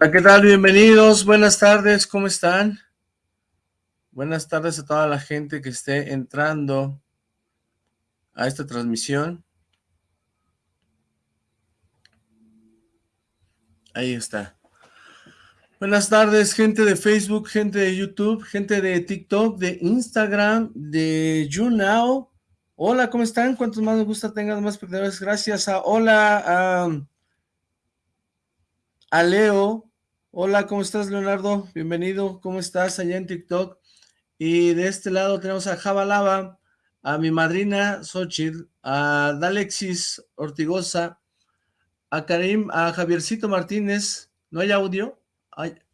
Hola, ¿qué tal? Bienvenidos, buenas tardes, ¿cómo están? Buenas tardes a toda la gente que esté entrando a esta transmisión. Ahí está. Buenas tardes, gente de Facebook, gente de YouTube, gente de TikTok, de Instagram, de YouNow. Hola, ¿cómo están? ¿Cuántos más me gusta tengan más espectadores? Gracias a Hola, a, a Leo, Hola, ¿cómo estás, Leonardo? Bienvenido, ¿cómo estás allá en TikTok? Y de este lado tenemos a Jabalaba, a mi madrina Xochitl, a Dalexis Ortigosa, a Karim, a Javiercito Martínez. ¿No hay audio?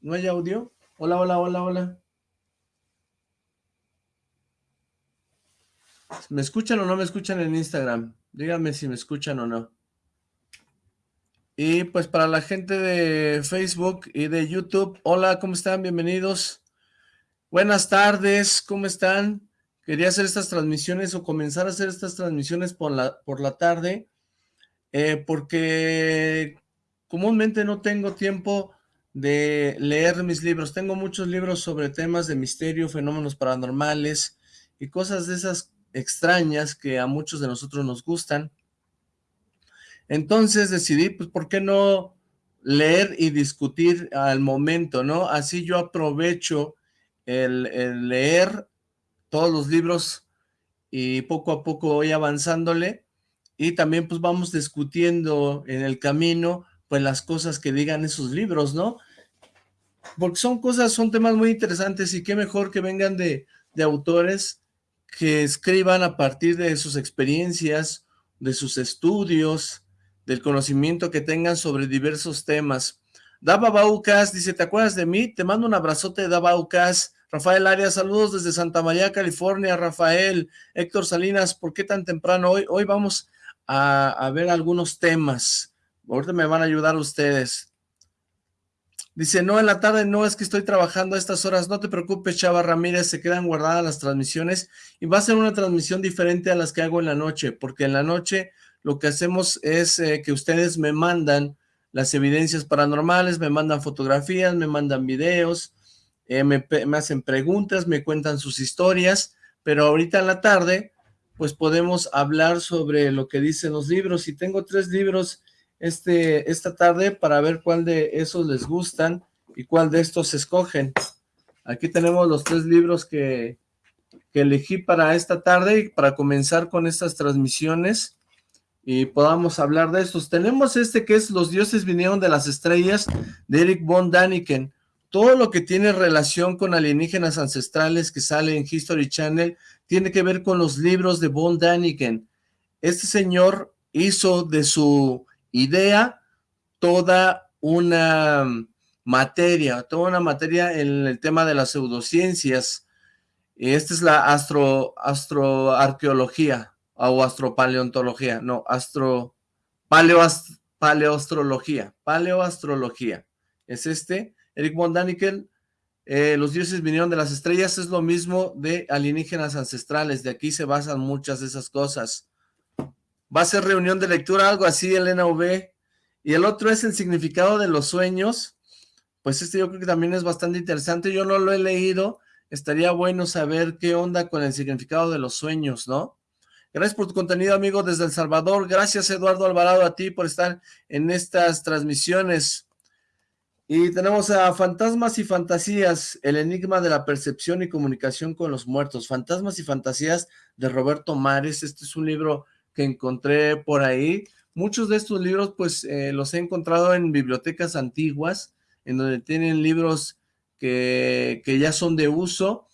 ¿No hay audio? Hola, hola, hola, hola. ¿Me escuchan o no me escuchan en Instagram? Díganme si me escuchan o no. Y pues para la gente de Facebook y de YouTube, hola, ¿cómo están? Bienvenidos. Buenas tardes, ¿cómo están? Quería hacer estas transmisiones o comenzar a hacer estas transmisiones por la, por la tarde, eh, porque comúnmente no tengo tiempo de leer mis libros. Tengo muchos libros sobre temas de misterio, fenómenos paranormales y cosas de esas extrañas que a muchos de nosotros nos gustan. Entonces decidí, pues, ¿por qué no leer y discutir al momento, no? Así yo aprovecho el, leer todos los libros y poco a poco voy avanzándole y también pues vamos discutiendo en el camino pues las cosas que digan esos libros, ¿no? Porque son cosas, son temas muy interesantes y qué mejor que vengan de, de autores que escriban a partir de sus experiencias, de sus estudios, del conocimiento que tengan sobre diversos temas. Daba Baucas dice, ¿te acuerdas de mí? Te mando un abrazote, Daba Baucas. Rafael Arias, saludos desde Santa María, California. Rafael, Héctor Salinas, ¿por qué tan temprano hoy? Hoy vamos a, a ver algunos temas. Ahorita me van a ayudar ustedes. Dice, no, en la tarde no, es que estoy trabajando a estas horas. No te preocupes, Chava Ramírez, se quedan guardadas las transmisiones y va a ser una transmisión diferente a las que hago en la noche, porque en la noche lo que hacemos es eh, que ustedes me mandan las evidencias paranormales, me mandan fotografías, me mandan videos, eh, me, hacen preguntas, me cuentan sus historias, pero ahorita en la tarde, pues podemos hablar sobre lo que dicen los libros, y tengo tres libros este, esta tarde para ver cuál de esos les gustan y cuál de estos escogen. Aquí tenemos los tres libros que, que elegí para esta tarde y para comenzar con estas transmisiones y podamos hablar de estos. Tenemos este que es Los dioses vinieron de las estrellas de Eric von Daniken. Todo lo que tiene relación con alienígenas ancestrales que sale en History Channel tiene que ver con los libros de von Daniken. Este señor hizo de su idea toda una materia, toda una materia en el tema de las pseudociencias. Esta es la astro, astroarqueología, o astropaleontología, no, astro, paleoast, paleoastrología, paleoastrología, es este, Eric von Daniken, eh, los dioses vinieron de las estrellas, es lo mismo de alienígenas ancestrales, de aquí se basan muchas de esas cosas. Va a ser reunión de lectura, algo así, Elena V, y el otro es el significado de los sueños, pues este yo creo que también es bastante interesante, yo no lo he leído, estaría bueno saber qué onda con el significado de los sueños, ¿no? Gracias por tu contenido, amigo, desde El Salvador. Gracias, Eduardo Alvarado, a ti por estar en estas transmisiones. Y tenemos a Fantasmas y Fantasías, el enigma de la percepción y comunicación con los muertos. Fantasmas y Fantasías de Roberto Mares. Este es un libro que encontré por ahí. Muchos de estos libros, pues, eh, los he encontrado en bibliotecas antiguas, en donde tienen libros que, que ya son de uso,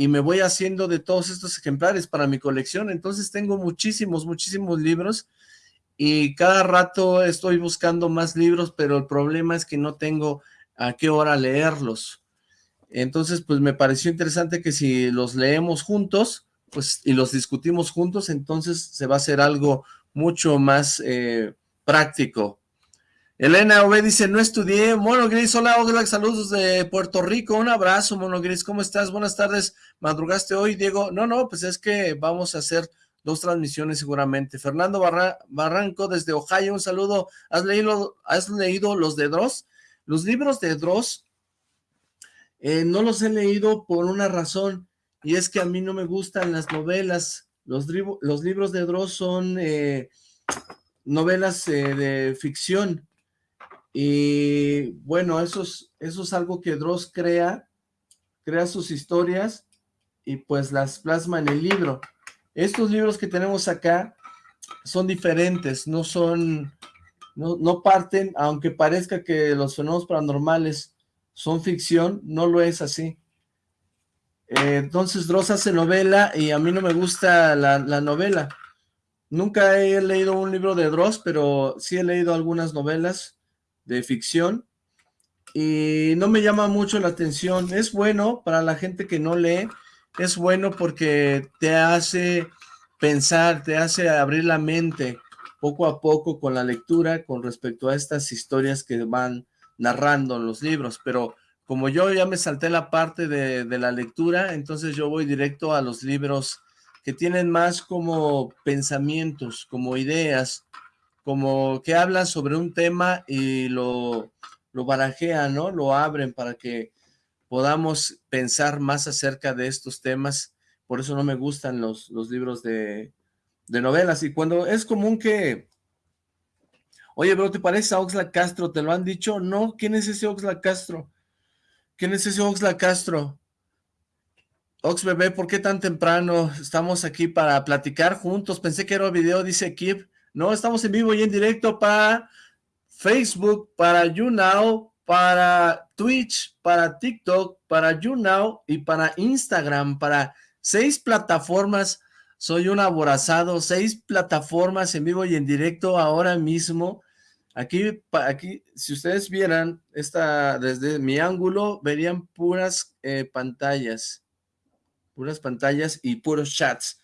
y me voy haciendo de todos estos ejemplares para mi colección, entonces tengo muchísimos, muchísimos libros y cada rato estoy buscando más libros, pero el problema es que no tengo a qué hora leerlos. Entonces, pues me pareció interesante que si los leemos juntos, pues y los discutimos juntos, entonces se va a hacer algo mucho más eh, práctico. Elena V dice, no estudié. Mono Gris, hola, hola, saludos de Puerto Rico. Un abrazo, Mono Gris, ¿cómo estás? Buenas tardes. ¿Madrugaste hoy, Diego? No, no, pues es que vamos a hacer dos transmisiones seguramente. Fernando Barranco desde Ohio, un saludo. ¿Has leído, ¿Has leído Los de Dross? Los libros de Dross eh, no los he leído por una razón, y es que a mí no me gustan las novelas. Los, los libros de Dross son eh, novelas eh, de ficción, y bueno, eso es, eso es algo que Dross crea, crea sus historias, y pues las plasma en el libro. Estos libros que tenemos acá son diferentes, no son, no, no parten, aunque parezca que los fenómenos paranormales son ficción, no lo es así. Eh, entonces Dross hace novela y a mí no me gusta la, la, novela. Nunca he leído un libro de Dross, pero sí he leído algunas novelas de ficción y no me llama mucho la atención. Es bueno para la gente que no lee, es bueno porque te hace pensar, te hace abrir la mente poco a poco con la lectura con respecto a estas historias que van narrando en los libros, pero como yo ya me salté la parte de, de, la lectura, entonces yo voy directo a los libros que tienen más como pensamientos, como ideas, como que hablan sobre un tema y lo, lo barajean, ¿no? Lo abren para que podamos pensar más acerca de estos temas. Por eso no me gustan los, los libros de, de novelas. Y cuando es común que Oye, bro, ¿te parece a Oxla Castro? ¿Te lo han dicho? No, ¿quién es ese Oxla Castro? ¿Quién es ese Oxla Castro? Ox bebé, ¿por qué tan temprano? Estamos aquí para platicar juntos. Pensé que era video, dice Kip. No, estamos en vivo y en directo para Facebook, para YouNow, para Twitch, para TikTok, para YouNow y para Instagram, para seis plataformas. Soy un aborazado, seis plataformas en vivo y en directo ahora mismo. Aquí, aquí, si ustedes vieran esta, desde mi ángulo, verían puras eh, pantallas, puras pantallas y puros chats.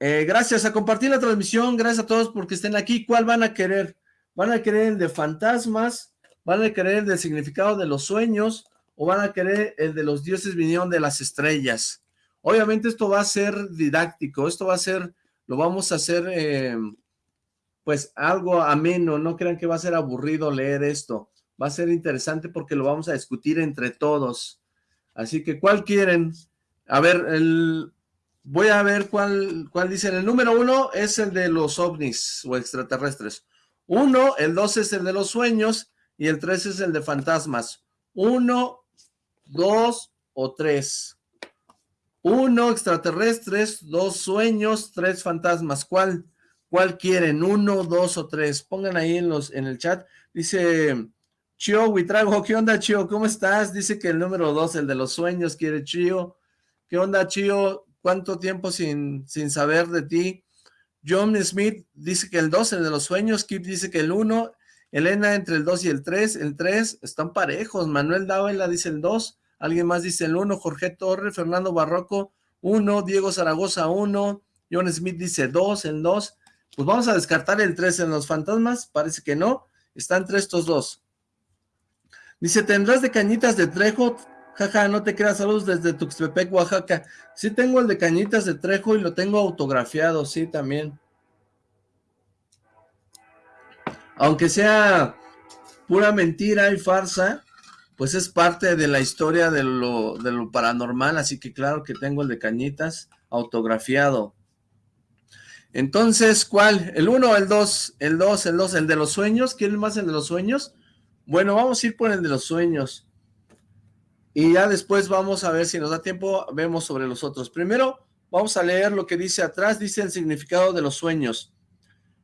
Eh, gracias a compartir la transmisión, gracias a todos porque estén aquí. ¿Cuál van a querer? ¿Van a querer el de fantasmas? ¿Van a querer el del significado de los sueños? ¿O van a querer el de los dioses vinieron de las estrellas? Obviamente esto va a ser didáctico, esto va a ser, lo vamos a hacer... Eh, pues algo ameno, no crean que va a ser aburrido leer esto, va a ser interesante porque lo vamos a discutir entre todos, así que ¿cuál quieren? A ver, el, voy a ver cuál, cuál dicen, el número uno es el de los ovnis o extraterrestres, uno, el dos es el de los sueños y el tres es el de fantasmas, uno, dos o tres, uno extraterrestres, dos sueños, tres fantasmas, ¿cuál? ¿Cuál quieren? ¿Uno, dos o tres? Pongan ahí en, los, en el chat. Dice Chio Huitrago, ¿qué onda Chio? ¿Cómo estás? Dice que el número dos, el de los sueños, quiere Chio. ¿Qué onda Chio? ¿Cuánto tiempo sin, sin saber de ti? John Smith dice que el dos, el de los sueños. Kip dice que el uno. Elena entre el dos y el tres. El tres están parejos. Manuel Dávila dice el dos. Alguien más dice el uno. Jorge Torre, Fernando Barroco, uno. Diego Zaragoza, uno. John Smith dice dos, el dos. Pues vamos a descartar el 3 en los fantasmas, parece que no, están entre estos dos. Dice, ¿tendrás de cañitas de Trejo? Jaja, no te creas, saludos desde Tuxtepec, Oaxaca. Sí tengo el de cañitas de Trejo y lo tengo autografiado, sí, también. Aunque sea pura mentira y farsa, pues es parte de la historia de lo, de lo paranormal, así que claro que tengo el de cañitas autografiado. Entonces, ¿cuál? ¿El 1 el 2? El 2, el 2, el de los sueños. ¿Quieren más el de los sueños? Bueno, vamos a ir por el de los sueños. Y ya después vamos a ver si nos da tiempo, vemos sobre los otros. Primero, vamos a leer lo que dice atrás, dice el significado de los sueños.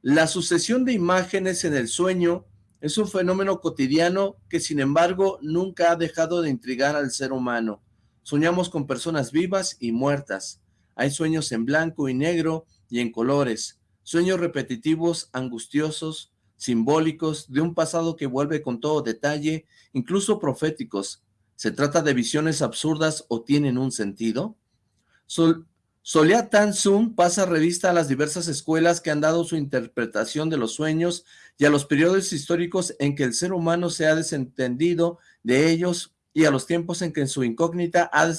La sucesión de imágenes en el sueño es un fenómeno cotidiano que sin embargo nunca ha dejado de intrigar al ser humano. Soñamos con personas vivas y muertas. Hay sueños en blanco y negro, y en colores, sueños repetitivos, angustiosos, simbólicos, de un pasado que vuelve con todo detalle, incluso proféticos. ¿Se trata de visiones absurdas o tienen un sentido? Sol Solia Tanzum pasa revista a las diversas escuelas que han dado su interpretación de los sueños y a los periodos históricos en que el ser humano se ha desentendido de ellos y a los tiempos en que en su incógnita ha,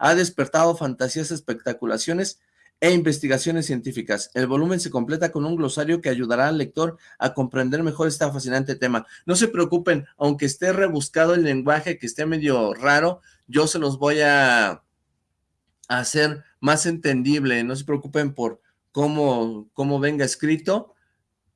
ha despertado fantasías, espectaculaciones e investigaciones científicas. El volumen se completa con un glosario que ayudará al lector a comprender mejor este fascinante tema. No se preocupen, aunque esté rebuscado el lenguaje, que esté medio raro, yo se los voy a hacer más entendible. No se preocupen por cómo, cómo venga escrito.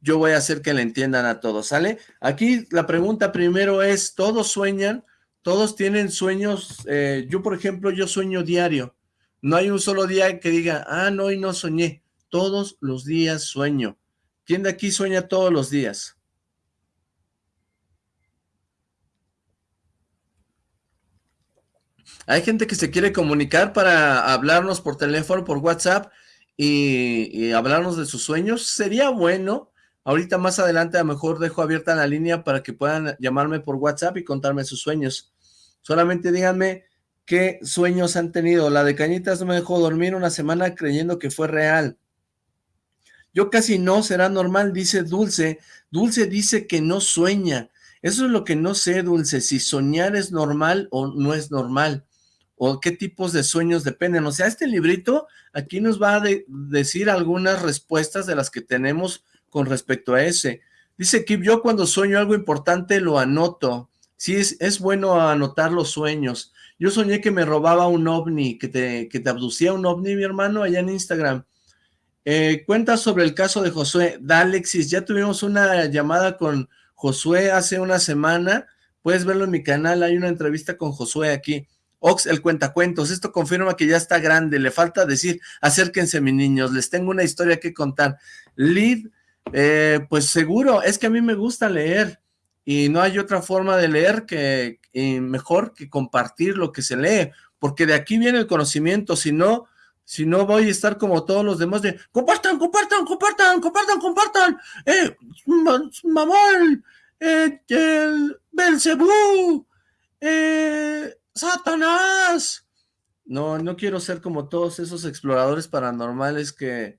Yo voy a hacer que le entiendan a todos, ¿sale? Aquí la pregunta primero es, ¿todos sueñan? ¿Todos tienen sueños? Eh, yo, por ejemplo, yo sueño diario. No hay un solo día que diga, ah, no, hoy no soñé. Todos los días sueño. ¿Quién de aquí sueña todos los días? Hay gente que se quiere comunicar para hablarnos por teléfono, por WhatsApp y, hablarnos de sus sueños. Sería bueno. Ahorita más adelante a lo mejor dejo abierta la línea para que puedan llamarme por WhatsApp y contarme sus sueños. Solamente díganme ¿Qué sueños han tenido? La de Cañitas no me dejó dormir una semana creyendo que fue real. Yo casi no, será normal, dice Dulce. Dulce dice que no sueña. Eso es lo que no sé, Dulce, si soñar es normal o no es normal, o qué tipos de sueños dependen. O sea, este librito aquí nos va a decir algunas respuestas de las que tenemos con respecto a ese. Dice que yo cuando sueño algo importante lo anoto. Sí, es bueno anotar los sueños. Yo soñé que me robaba un ovni, que te, que te abducía un ovni, mi hermano, allá en Instagram. Eh, cuenta sobre el caso de Josué. Da, ya tuvimos una llamada con Josué hace una semana. Puedes verlo en mi canal, hay una entrevista con Josué aquí. Ox, el cuentacuentos, esto confirma que ya está grande, le falta decir, acérquense mis niños, les tengo una historia que contar. Lid, eh, pues seguro, es que a mí me gusta leer, y no hay otra forma de leer que mejor que compartir lo que se lee, porque de aquí viene el conocimiento, si no, si no voy a estar como todos los demás de compartan, compartan, compartan, compartan, compartan, eh, mamón, eh, el Belcebú, eh, Satanás. No, no quiero ser como todos esos exploradores paranormales que,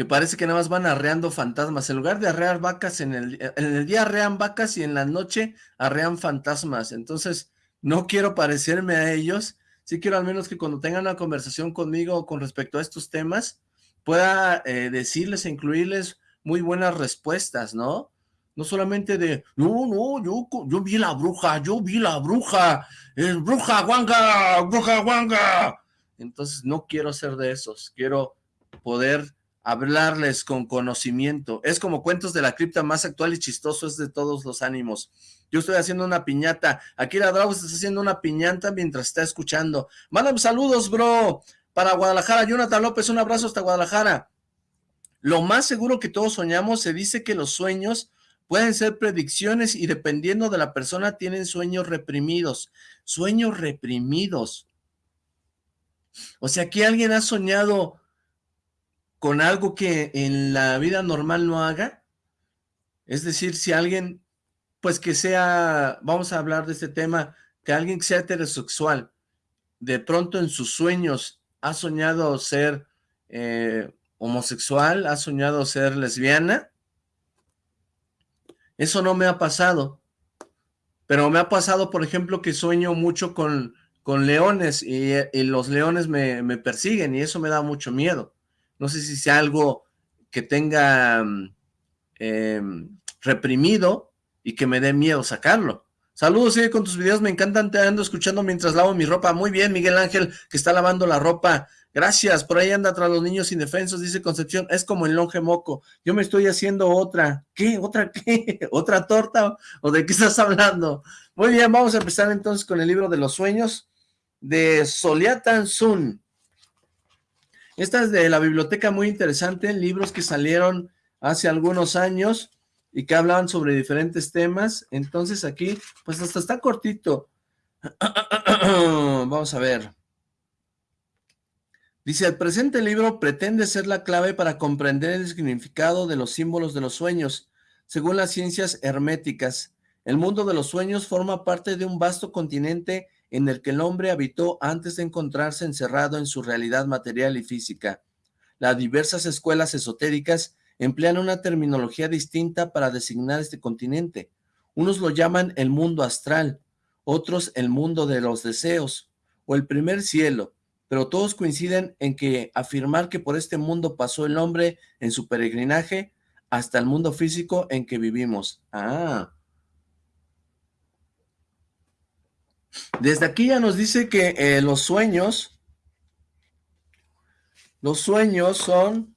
que parece que nada más van arreando fantasmas. En lugar de arrear vacas, en el, en el día arrean vacas y en la noche arrean fantasmas. Entonces, no quiero parecerme a ellos. Sí quiero al menos que cuando tengan una conversación conmigo con respecto a estos temas, pueda eh, decirles e incluirles muy buenas respuestas, ¿no? No solamente de, no, no, yo, yo vi la bruja, yo vi la bruja, es bruja guanga, bruja guanga. Entonces no quiero ser de esos, quiero poder hablarles con conocimiento. Es como cuentos de la cripta más actual y chistoso, es de todos los ánimos. Yo estoy haciendo una piñata. Aquí la Drago está haciendo una piñata mientras está escuchando. Mándame saludos, bro. Para Guadalajara, Jonathan López, un abrazo hasta Guadalajara. Lo más seguro que todos soñamos, se dice que los sueños pueden ser predicciones y dependiendo de la persona tienen sueños reprimidos. Sueños reprimidos. O sea, que alguien ha soñado con algo que en la vida normal no haga. Es decir, si alguien, pues que sea, vamos a hablar de este tema, que alguien que sea heterosexual, de pronto en sus sueños ha soñado ser eh, homosexual, ha soñado ser lesbiana. Eso no me ha pasado. Pero me ha pasado, por ejemplo, que sueño mucho con, con leones y, los leones me, me persiguen y eso me da mucho miedo no sé si sea algo que tenga mm, em, reprimido y que me dé miedo sacarlo. Saludos, sigue con tus videos, me encantan, te ando escuchando mientras lavo mi ropa. Muy bien, Miguel Ángel, que está lavando la ropa. Gracias, por ahí anda tras los niños indefensos, dice Concepción, es como el longe moco. Yo me estoy haciendo otra. ¿Qué? ¿Otra qué? ¿Otra torta? ¿O de qué estás hablando? Muy bien, vamos a empezar entonces con el libro de los sueños de Soliatan Sun. Esta es de la biblioteca muy interesante, libros que salieron hace algunos años y que hablaban sobre diferentes temas. Entonces aquí, pues hasta está cortito. Vamos a ver. Dice, el presente libro pretende ser la clave para comprender el significado de los símbolos de los sueños. Según las ciencias herméticas, el mundo de los sueños forma parte de un vasto continente en el que el hombre habitó antes de encontrarse encerrado en su realidad material y física. Las diversas escuelas esotéricas emplean una terminología distinta para designar este continente. Unos lo llaman el mundo astral, otros el mundo de los deseos, o el primer cielo. pero todos coinciden en que afirmar que por este mundo pasó el hombre en su peregrinaje hasta el mundo físico en que vivimos. Ah. Desde aquí ya nos dice que eh, los sueños, los sueños son,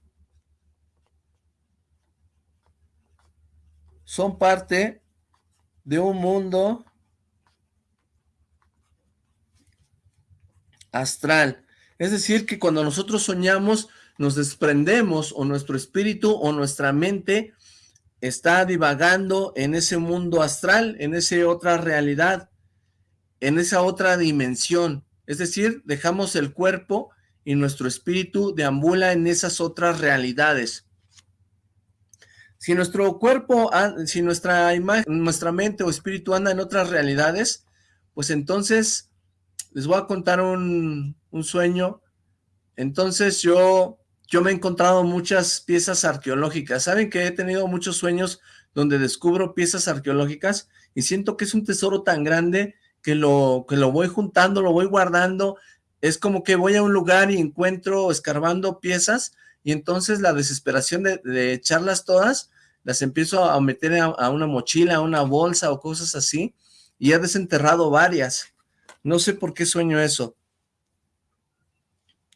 son parte de un mundo astral. Es decir, que cuando nosotros soñamos, nos desprendemos o nuestro espíritu o nuestra mente está divagando en ese mundo astral, en esa otra realidad, en esa otra dimensión. Es decir, dejamos el cuerpo y nuestro espíritu deambula en esas otras realidades. Si nuestro cuerpo, si nuestra imagen, nuestra mente o espíritu anda en otras realidades, pues entonces les voy a contar un, un sueño. Entonces yo yo me he encontrado muchas piezas arqueológicas. ¿Saben que he tenido muchos sueños donde descubro piezas arqueológicas y siento que es un tesoro tan grande que lo, que lo voy juntando, lo voy guardando? Es como que voy a un lugar y encuentro escarbando piezas y entonces la desesperación de, echarlas todas, las empiezo a meter a, una mochila, a una bolsa o cosas así y he desenterrado varias. No sé por qué sueño eso.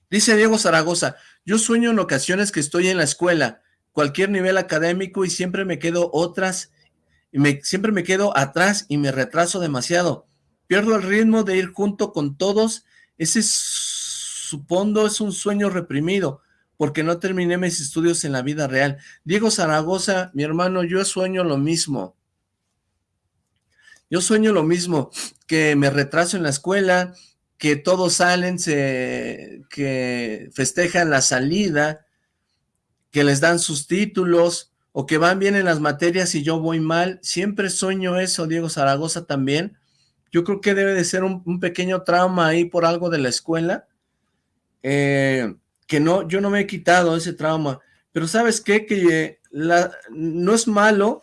Dice Diego Zaragoza, yo sueño en ocasiones que estoy en la escuela, cualquier nivel académico y siempre me quedo otras, siempre me quedo atrás y me retraso demasiado. Pierdo el ritmo de ir junto con todos. Ese supondo es un sueño reprimido, porque no terminé mis estudios en la vida real. Diego Zaragoza, mi hermano, yo sueño lo mismo. Yo sueño lo mismo, que me retraso en la escuela, que todos salen, se, que festejan la salida, que les dan sus títulos, o que van bien en las materias y yo voy mal. Siempre sueño eso, Diego Zaragoza también. Yo creo que debe de ser un, pequeño trauma ahí por algo de la escuela, eh, que no, yo no me he quitado ese trauma. Pero ¿sabes qué? Que la, no es malo,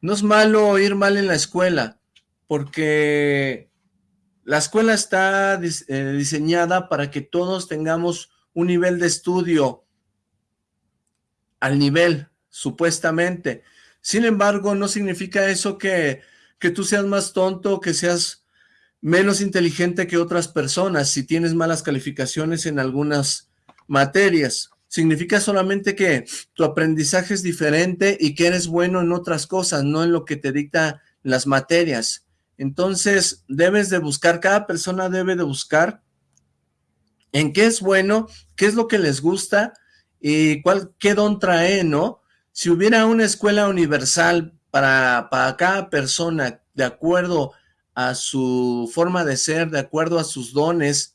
no es malo ir mal en la escuela, porque la escuela está eh, diseñada para que todos tengamos un nivel de estudio al nivel, supuestamente. Sin embargo, no significa eso que, que tú seas más tonto, que seas menos inteligente que otras personas si tienes malas calificaciones en algunas materias. Significa solamente que tu aprendizaje es diferente y que eres bueno en otras cosas, no en lo que te dicta las materias. Entonces, debes de buscar, cada persona debe de buscar en qué es bueno, qué es lo que les gusta y cuál, qué don trae, ¿no? Si hubiera una escuela universal para, cada persona, de acuerdo a su forma de ser, de acuerdo a sus dones,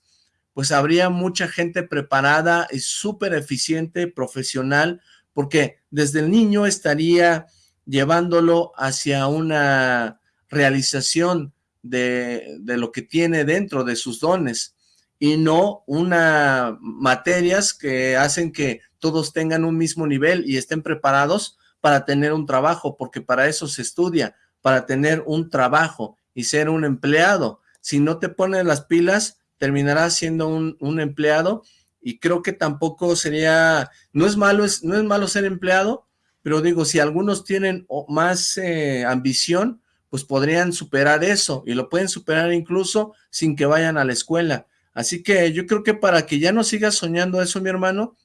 pues habría mucha gente preparada y súper eficiente, profesional, porque desde el niño estaría llevándolo hacia una realización de, de, lo que tiene dentro de sus dones y no una materias que hacen que todos tengan un mismo nivel y estén preparados para tener un trabajo, porque para eso se estudia, para tener un trabajo y ser un empleado. Si no te pones las pilas, terminarás siendo un, empleado y creo que tampoco sería, no es malo, es, no es malo ser empleado, pero digo, si algunos tienen más eh, ambición, pues podrían superar eso y lo pueden superar incluso sin que vayan a la escuela. Así que yo creo que para que ya no sigas soñando eso, mi hermano,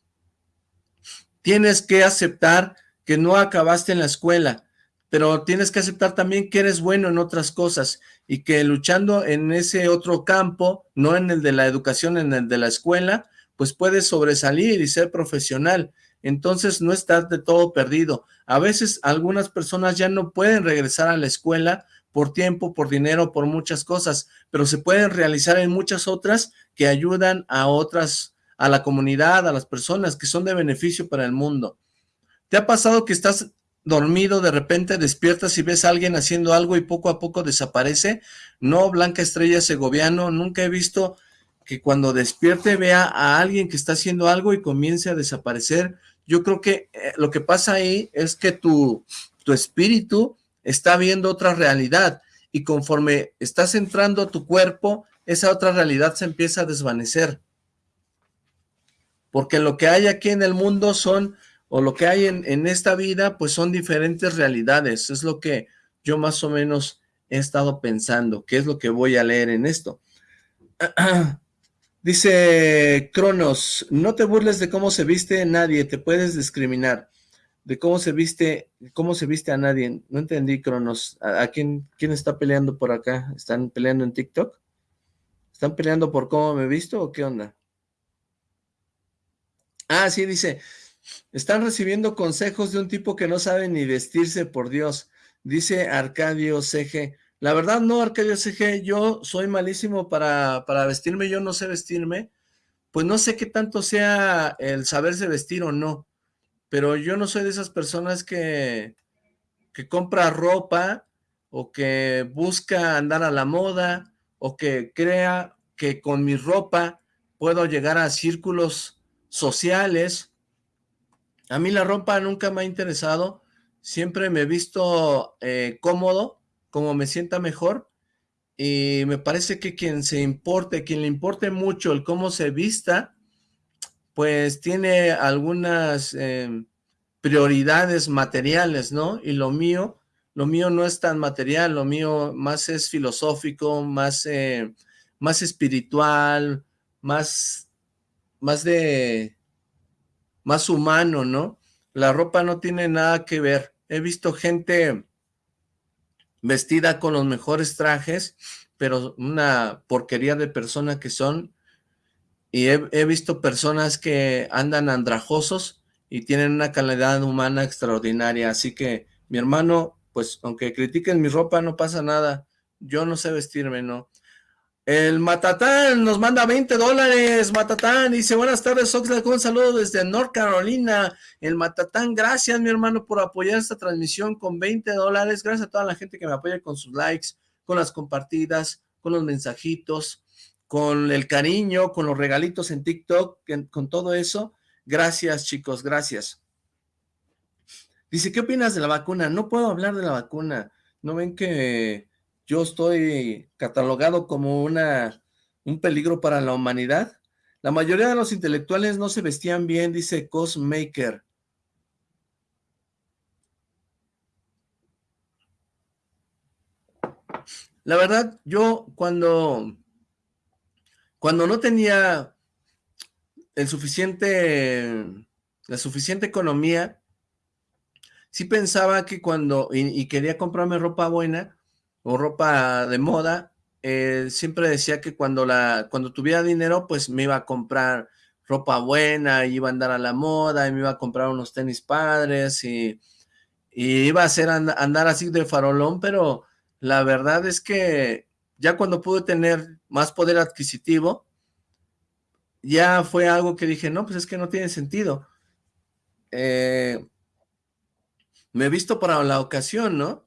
tienes que aceptar que no acabaste en la escuela, pero tienes que aceptar también que eres bueno en otras cosas y que luchando en ese otro campo, no en el de la educación, en el de la escuela, pues puedes sobresalir y ser profesional entonces no estás de todo perdido. A veces algunas personas ya no pueden regresar a la escuela por tiempo, por dinero, por muchas cosas, pero se pueden realizar en muchas otras que ayudan a otras, a la comunidad, a las personas que son de beneficio para el mundo. ¿Te ha pasado que estás dormido, de repente despiertas y ves a alguien haciendo algo y poco a poco desaparece? No, Blanca Estrella Segoviano, nunca he visto que cuando despierte vea a alguien que está haciendo algo y comience a desaparecer yo creo que eh, lo que pasa ahí es que tu, tu espíritu está viendo otra realidad y conforme estás entrando a tu cuerpo, esa otra realidad se empieza a desvanecer. Porque lo que hay aquí en el mundo son, o lo que hay en, en esta vida, pues son diferentes realidades. Es lo que yo más o menos he estado pensando, qué es lo que voy a leer en esto. Dice Cronos, no te burles de cómo se viste nadie, te puedes discriminar. De cómo se viste, cómo se viste a nadie. No entendí, Cronos. ¿A, quién, quién está peleando por acá? ¿Están peleando en TikTok? ¿Están peleando por cómo me he visto o qué onda? Ah, sí, dice, están recibiendo consejos de un tipo que no sabe ni vestirse, por Dios. Dice Arcadio CG, la verdad no, Arcadio CG, yo soy malísimo para, para vestirme, yo no sé vestirme, pues no sé qué tanto sea el saberse vestir o no, pero yo no soy de esas personas que, que compra ropa o que busca andar a la moda o que crea que con mi ropa puedo llegar a círculos sociales. A mí la ropa nunca me ha interesado, siempre me he visto eh, cómodo, como me sienta mejor, y me parece que quien se importe, quien le importe mucho el cómo se vista, pues tiene algunas em, prioridades materiales, ¿no? Y lo mío, lo mío no es tan material, lo mío más es filosófico, más, eh, más espiritual, más, más de, más humano, ¿no? La ropa no tiene nada que ver he visto gente vestida con los mejores trajes, pero una porquería de persona que son, y he, visto personas que andan andrajosos y tienen una calidad humana extraordinaria, así que mi hermano, pues aunque critiquen mi ropa no pasa nada, yo no sé vestirme, ¿no? El Matatán nos manda 20 dólares, Matatán, dice, buenas tardes, Oxlack, un saludo desde North Carolina. El Matatán, gracias, mi hermano, por apoyar esta transmisión con 20 dólares. Gracias a toda la gente que me apoya con sus likes, con las compartidas, con los mensajitos, con el cariño, con los regalitos en TikTok, con todo eso. Gracias, chicos, gracias. Dice, ¿qué opinas de la vacuna? No puedo hablar de la vacuna. ¿No ven que yo estoy catalogado como una, un peligro para la humanidad. La mayoría de los intelectuales no se vestían bien, dice Cosmaker. La verdad, yo cuando, cuando no tenía el suficiente, la suficiente economía, sí pensaba que cuando, y quería comprarme ropa buena, o ropa de moda, eh, siempre decía que cuando, la, cuando tuviera dinero, pues me iba a comprar ropa buena, y iba a andar a la moda, y me iba a comprar unos tenis padres, y, iba a hacer andar así de farolón, pero la verdad es que ya cuando pude tener más poder adquisitivo, ya fue algo que dije, no, pues es que no tiene sentido. Eh, me he visto para la ocasión, ¿no?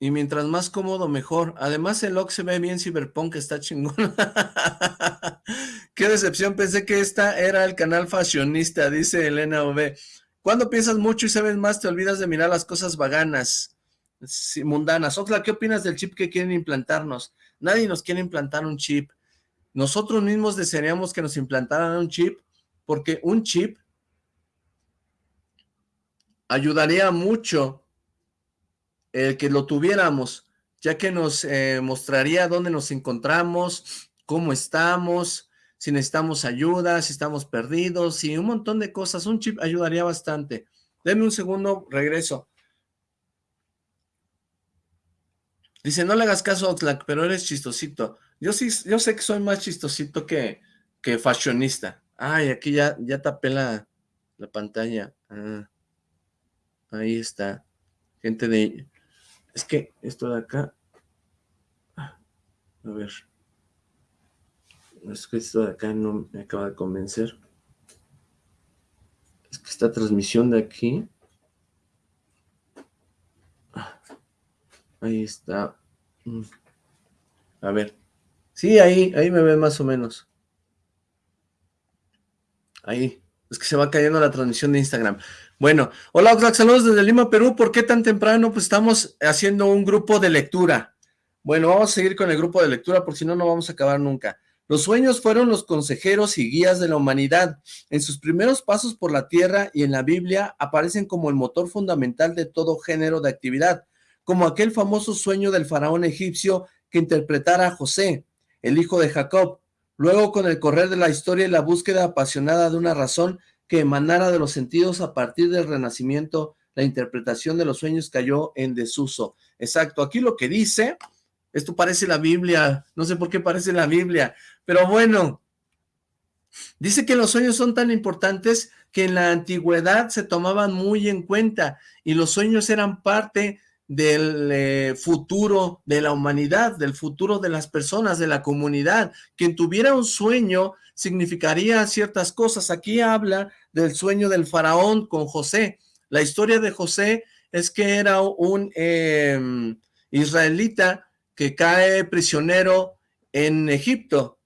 Y mientras más cómodo, mejor. Además, el look se ve bien cyberpunk, está chingón. Qué decepción, pensé que esta era el canal fashionista, dice Elena OV. Cuando piensas mucho y sabes más, te olvidas de mirar las cosas vaganas, mundanas. Oxla, ¿qué opinas del chip que quieren implantarnos? Nadie nos quiere implantar un chip. Nosotros mismos desearíamos que nos implantaran un chip, porque un chip ayudaría mucho el que lo tuviéramos, ya que nos eh, mostraría dónde nos encontramos, cómo estamos, si necesitamos ayuda, si estamos perdidos, y un montón de cosas. Un chip ayudaría bastante. Deme un segundo, regreso. Dice, no le hagas caso a Oxlack, pero eres chistosito. Yo sí, yo sé que soy más chistosito que, que fashionista. Ay, aquí ya, ya tapé la, la pantalla. Ah, ahí está. Gente de es que esto de acá... A ver. Es que esto de acá no me acaba de convencer. Es que esta transmisión de aquí... Ahí está. Mm. A ver. Sí, ahí, ahí me ven más o menos. Ahí. Es que se va cayendo la transmisión de Instagram. Bueno, hola Oxlack, saludos desde Lima, Perú. ¿Por qué tan temprano? Pues estamos haciendo un grupo de lectura. Bueno, vamos a seguir con el grupo de lectura, porque si no, no vamos a acabar nunca. Los sueños fueron los consejeros y guías de la humanidad. En sus primeros pasos por la tierra y en la Biblia aparecen como el motor fundamental de todo género de actividad, como aquel famoso sueño del faraón egipcio que interpretara a José, el hijo de Jacob. Luego, con el correr de la historia y la búsqueda apasionada de una razón que emanara de los sentidos a partir del renacimiento, la interpretación de los sueños cayó en desuso. Exacto, aquí lo que dice esto parece la Biblia, no sé por qué parece la Biblia, pero bueno, dice que los sueños son tan importantes que en la antigüedad se tomaban muy en cuenta y los sueños eran parte del eh, futuro de la humanidad, del futuro de las personas, de la comunidad. Quien tuviera un sueño significaría ciertas cosas. Aquí habla del sueño del faraón con José. La historia de José es que era un em, israelita que cae prisionero en Egipto.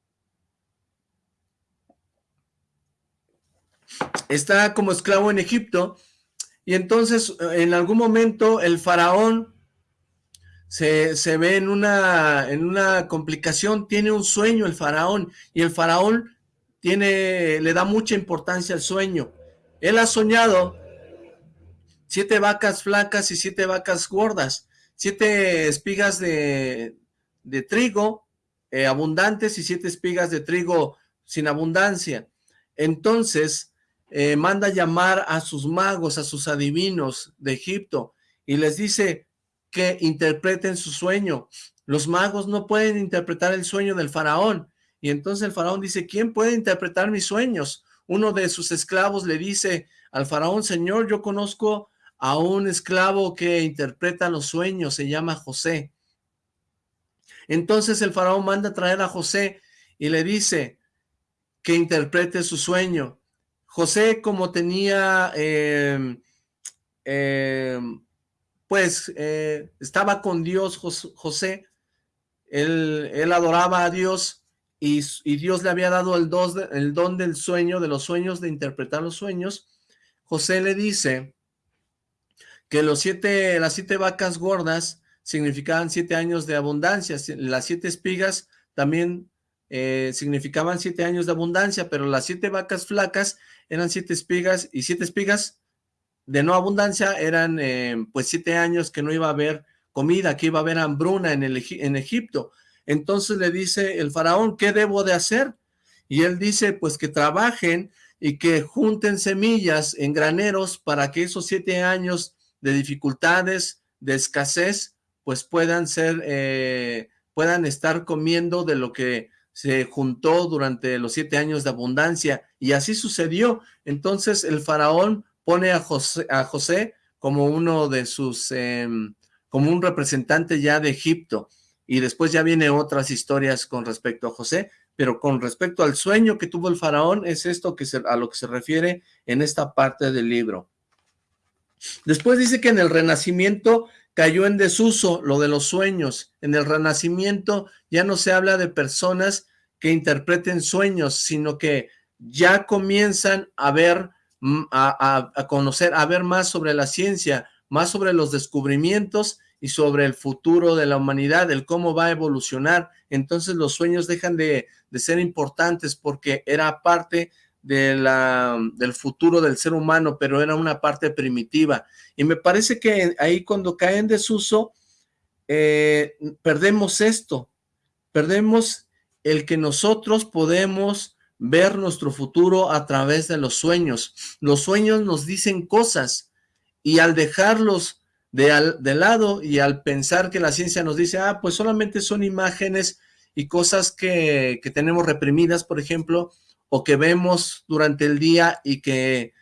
Está como esclavo en Egipto y entonces en algún momento el faraón se, ve en una, en una complicación, tiene un sueño el faraón y el faraón tiene, le da mucha importancia al sueño. Él ha soñado siete vacas flacas y siete vacas gordas siete espigas de, trigo eh, abundantes y siete espigas de trigo sin abundancia. Entonces, eh, manda llamar a sus magos, a sus adivinos de Egipto, y les dice que interpreten su sueño. Los magos no pueden interpretar el sueño del faraón. Y entonces el faraón dice, ¿quién puede interpretar mis sueños? Uno de sus esclavos le dice al faraón, Señor, yo conozco a un esclavo que interpreta los sueños, se llama José. Entonces el faraón manda a traer a José y le dice que interprete su sueño. José, como tenía, em, em, pues, eh, estaba con Dios, José, él, adoraba a Dios y, y, Dios le había dado el, el don del sueño, de los sueños, de interpretar los sueños. José le dice que los siete, las siete vacas gordas significaban siete años de abundancia, las siete espigas también eh, significaban siete años de abundancia, pero las siete vacas flacas eran siete espigas, y siete espigas de no abundancia eran eh, pues siete años que no iba a haber comida, que iba a haber hambruna en, el, en Egipto. Entonces le dice el faraón, ¿qué debo de hacer? Y él dice, pues que trabajen y que junten semillas en graneros para que esos siete años de dificultades, de escasez, pues puedan ser, eh, puedan estar comiendo de lo que se juntó durante los siete años de abundancia, y así sucedió. Entonces el faraón pone a José, a José como uno de sus, em, como un representante ya de Egipto, y después ya viene otras historias con respecto a José, pero con respecto al sueño que tuvo el faraón, es esto que a lo que se refiere en esta parte del libro. Después dice que en el Renacimiento cayó en desuso lo de los sueños. En el Renacimiento ya no se habla de personas que interpreten sueños, sino que ya comienzan a ver, mm, a, conocer, a ver más sobre la ciencia, más sobre los descubrimientos y sobre el futuro de la humanidad, el cómo va a evolucionar. Entonces los sueños dejan de, de ser importantes porque era parte de la, del futuro del ser humano, pero era una parte primitiva. Y me parece que ahí cuando cae en desuso, eh, perdemos esto, perdemos el que nosotros podemos ver nuestro futuro a través de los sueños. Los sueños nos dicen cosas y al dejarlos de, de lado y al pensar que la ciencia nos dice, ah, pues solamente son imágenes y cosas que, que tenemos reprimidas, por ejemplo, o que vemos durante el día y que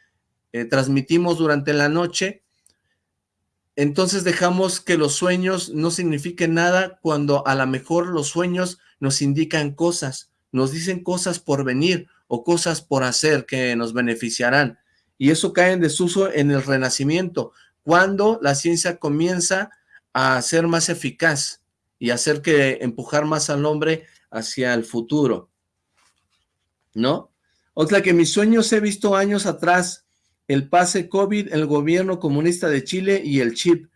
eh, transmitimos durante la noche, entonces dejamos que los sueños no signifiquen nada cuando a lo mejor los sueños nos indican cosas, nos dicen cosas por venir o cosas por hacer que nos beneficiarán. Y eso cae en desuso en el renacimiento, cuando la ciencia comienza a ser más eficaz y hacer que empujar más al hombre hacia el futuro. ¿No? Otra que mis sueños he visto años atrás, el pase COVID, el gobierno comunista de Chile y el chip.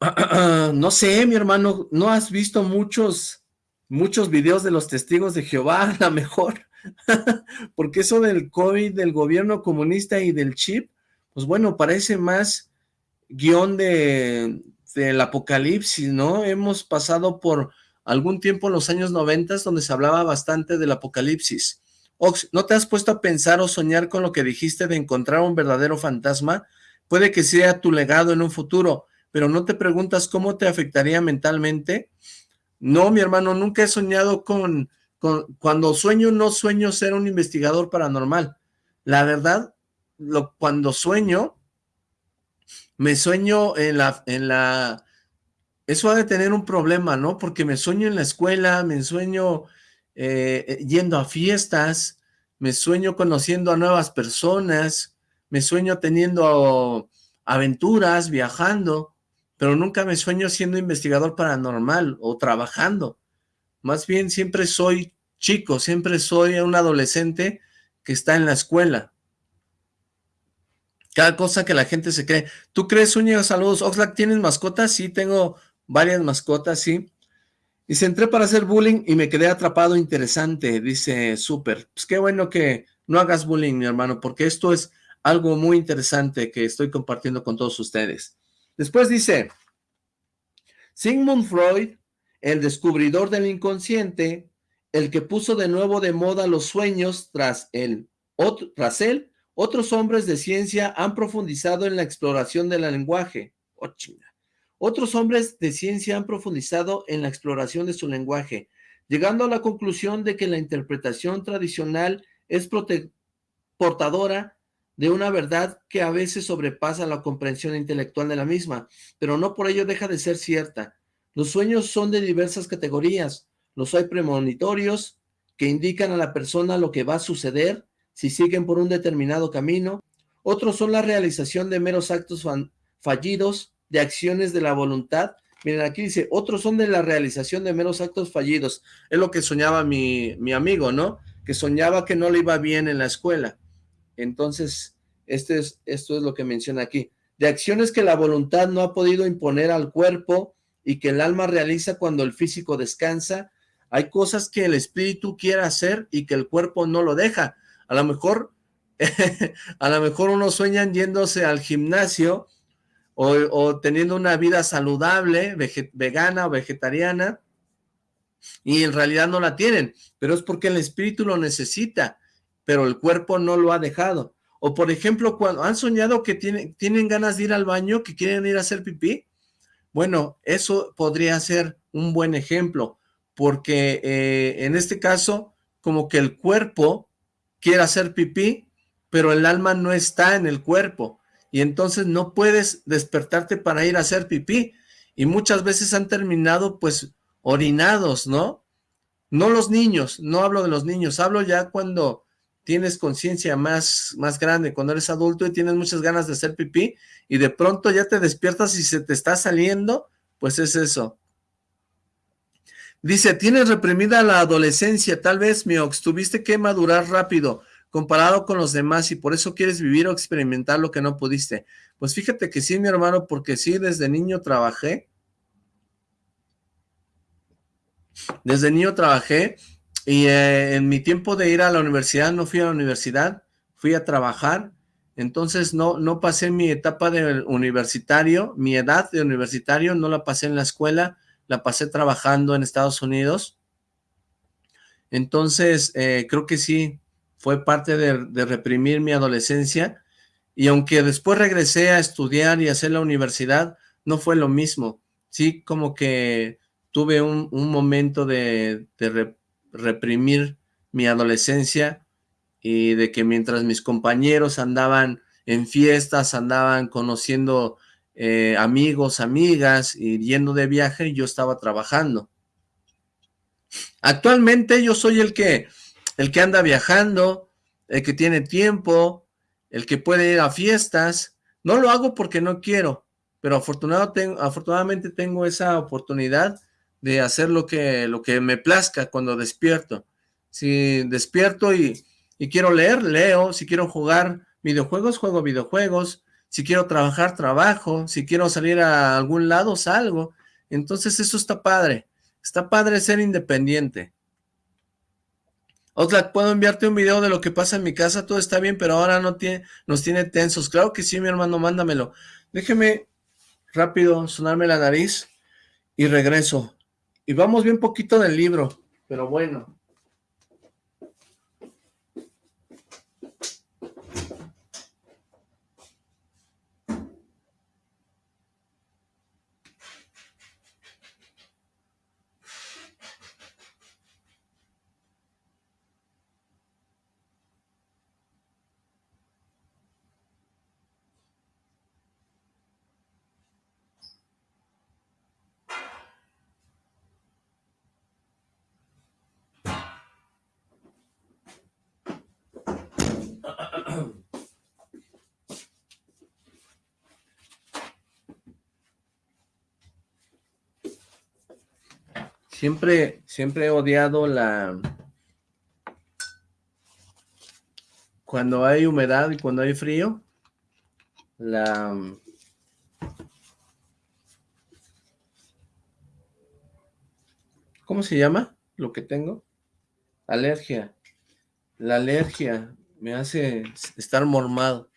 no sé, mi hermano, ¿no has visto muchos, muchos videos de los testigos de Jehová? A lo mejor, porque eso del COVID, del gobierno comunista y del chip, pues bueno, parece más guion de, del apocalipsis, ¿no? Hemos pasado por algún tiempo en los años noventas donde se hablaba bastante del apocalipsis. Ox, ¿no te has puesto a pensar o soñar con lo que dijiste de encontrar un verdadero fantasma? Puede que sea tu legado en un futuro, pero ¿no te preguntas cómo te afectaría mentalmente? No, mi hermano, nunca he soñado con, con cuando sueño, no sueño ser un investigador paranormal. La verdad, lo, cuando sueño, me sueño en la, en la, eso ha de tener un problema, ¿no? Porque me sueño en la escuela, me sueño eh, yendo a fiestas, me sueño conociendo a nuevas personas, me sueño teniendo aventuras, viajando, pero nunca me sueño siendo investigador paranormal o trabajando. Más bien siempre soy chico, siempre soy un adolescente que está en la escuela. Cada cosa que la gente se cree. ¿Tú crees, Uña? Saludos. Oxlack, ¿tienes mascotas? Sí, tengo varias mascotas, sí. Dice, entré para hacer bullying y me quedé atrapado interesante, dice Súper. Pues qué bueno que no hagas bullying, mi hermano, porque esto es algo muy interesante que estoy compartiendo con todos ustedes. Después dice, Sigmund Freud, el descubridor del inconsciente, el que puso de nuevo de moda los sueños tras, él, tras él, otros hombres de ciencia han profundizado en la exploración del lenguaje. Oh, otros hombres de ciencia han profundizado en la exploración de su lenguaje, llegando a la conclusión de que la interpretación tradicional es portadora de una verdad que a veces sobrepasa la comprensión intelectual de la misma, pero no por ello deja de ser cierta. Los sueños son de diversas categorías. Los hay premonitorios, que indican a la persona lo que va a suceder si siguen por un determinado camino. Otros son la realización de meros actos fallidos, de acciones de la voluntad. Miren, aquí dice, otros son de la realización de meros actos fallidos. Es lo que soñaba mi, mi amigo, ¿no? Que soñaba que no le iba bien en la escuela entonces, este es, esto es lo que menciona aquí. De acciones que la voluntad no ha podido imponer al cuerpo y que el alma realiza cuando el físico descansa. Hay cosas que el espíritu quiere hacer y que el cuerpo no lo deja. A lo mejor, a lo mejor uno sueñan yéndose al gimnasio o, o teniendo una vida saludable, vegana o vegetariana, y en realidad no la tienen, pero es porque el espíritu lo necesita pero el cuerpo no lo ha dejado. O por ejemplo, cuando han soñado que tienen, tienen ganas de ir al baño, que quieren ir a hacer pipí, bueno, eso podría ser un buen ejemplo, porque eh, en este caso, como que el cuerpo quiere hacer pipí, pero el alma no está en el cuerpo, y entonces no puedes despertarte para ir a hacer pipí, y muchas veces han terminado pues orinados, ¿no? No los niños, no hablo de los niños, hablo ya cuando tienes conciencia más, más grande, cuando eres adulto y tienes muchas ganas de hacer pipí, y de pronto ya te despiertas y se te está saliendo, pues es eso. Dice, tienes reprimida la adolescencia, tal vez, Miox, tuviste que madurar rápido, comparado con los demás, y por eso quieres vivir o experimentar lo que no pudiste. Pues fíjate que sí, mi hermano, porque sí, desde niño trabajé, desde niño trabajé, y eh, en mi tiempo de ir a la universidad, no fui a la universidad, fui a trabajar, entonces no, no pasé mi etapa de universitario, mi edad de universitario, no la pasé en la escuela, la pasé trabajando en Estados Unidos. Entonces, eh, creo que sí, fue parte de, reprimir mi adolescencia, y aunque después regresé a estudiar y hacer la universidad, no fue lo mismo. Sí, como que tuve un, momento de, de, reprimir mi adolescencia y de que mientras mis compañeros andaban en fiestas, andaban conociendo eh, amigos, amigas y yendo de viaje, yo estaba trabajando. Actualmente yo soy el que, el que anda viajando, el que tiene tiempo, el que puede ir a fiestas. No lo hago porque no quiero, pero afortunado tengo, afortunadamente tengo esa oportunidad de hacer lo que, lo que me plazca cuando despierto. Si despierto y, quiero leer, leo. Si quiero jugar videojuegos, juego videojuegos. Si quiero trabajar, trabajo. Si quiero salir a algún lado, salgo. Entonces eso está padre. Está padre ser independiente. Oxlack, ¿puedo enviarte un video de lo que pasa en mi casa? Todo está bien, pero ahora no tiene, nos tiene tensos. Claro que sí, mi hermano, mándamelo. Déjeme rápido sonarme la nariz y regreso. Y vamos bien poquito del libro, pero bueno. Siempre, siempre he odiado la... Cuando hay humedad y cuando hay frío, la... ¿Cómo se llama lo que tengo? Alergia. La alergia me hace estar mormado.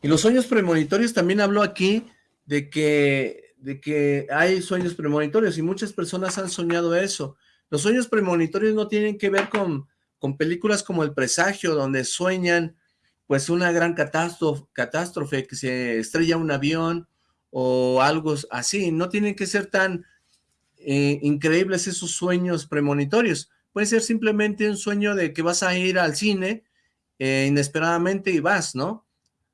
Y los sueños premonitorios también hablo aquí de que, de que hay sueños premonitorios y muchas personas han soñado eso. Los sueños premonitorios no tienen que ver con, con películas como El Presagio, donde sueñan pues una gran catástrofe, que se estrella un avión o algo así. No tienen que ser tan eh, increíbles esos sueños premonitorios. Puede ser simplemente un sueño de que vas a ir al cine eh, inesperadamente y vas, ¿no?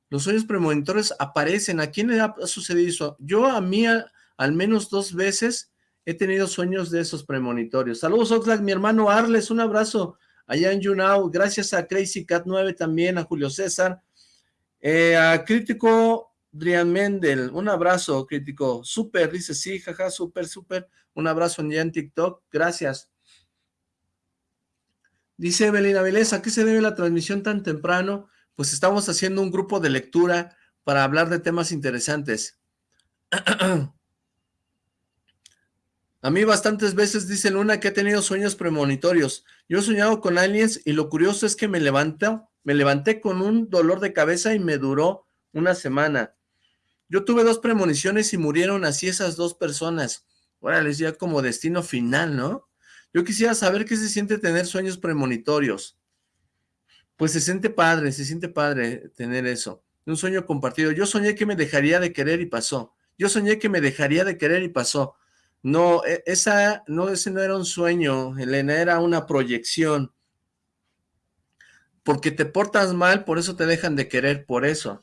Los sueños premonitorios aparecen. ¿A quién le ha sucedido eso? Yo a mí al menos dos veces he tenido sueños de esos premonitorios. Saludos Oxlack, mi hermano Arles, un abrazo allá en YouNow. Gracias a Crazy Cat 9 también, a Julio César. Eh, a Crítico Drian Mendel, un abrazo, Crítico. Súper, dice, sí, jaja, súper, súper. Un abrazo ya en TikTok, gracias. Dice Evelina Vilés, ¿a qué se debe la transmisión tan temprano? Pues estamos haciendo un grupo de lectura para hablar de temas interesantes. A mí bastantes veces dice Luna que he tenido sueños premonitorios. Yo he soñado con aliens y lo curioso es que me levanto, me levanté con un dolor de cabeza y me duró una semana. Yo tuve dos premoniciones y murieron así esas dos personas. Ahora les ya como destino final, ¿no? Yo quisiera saber qué se siente tener sueños premonitorios. Pues se siente padre, se siente padre tener eso. Un sueño compartido. Yo soñé que me dejaría de querer y pasó. Yo soñé que me dejaría de querer y pasó. No, e, esa, no, ese no era un sueño, Elena, era una proyección. Porque te portas mal, por eso te dejan de querer, por eso.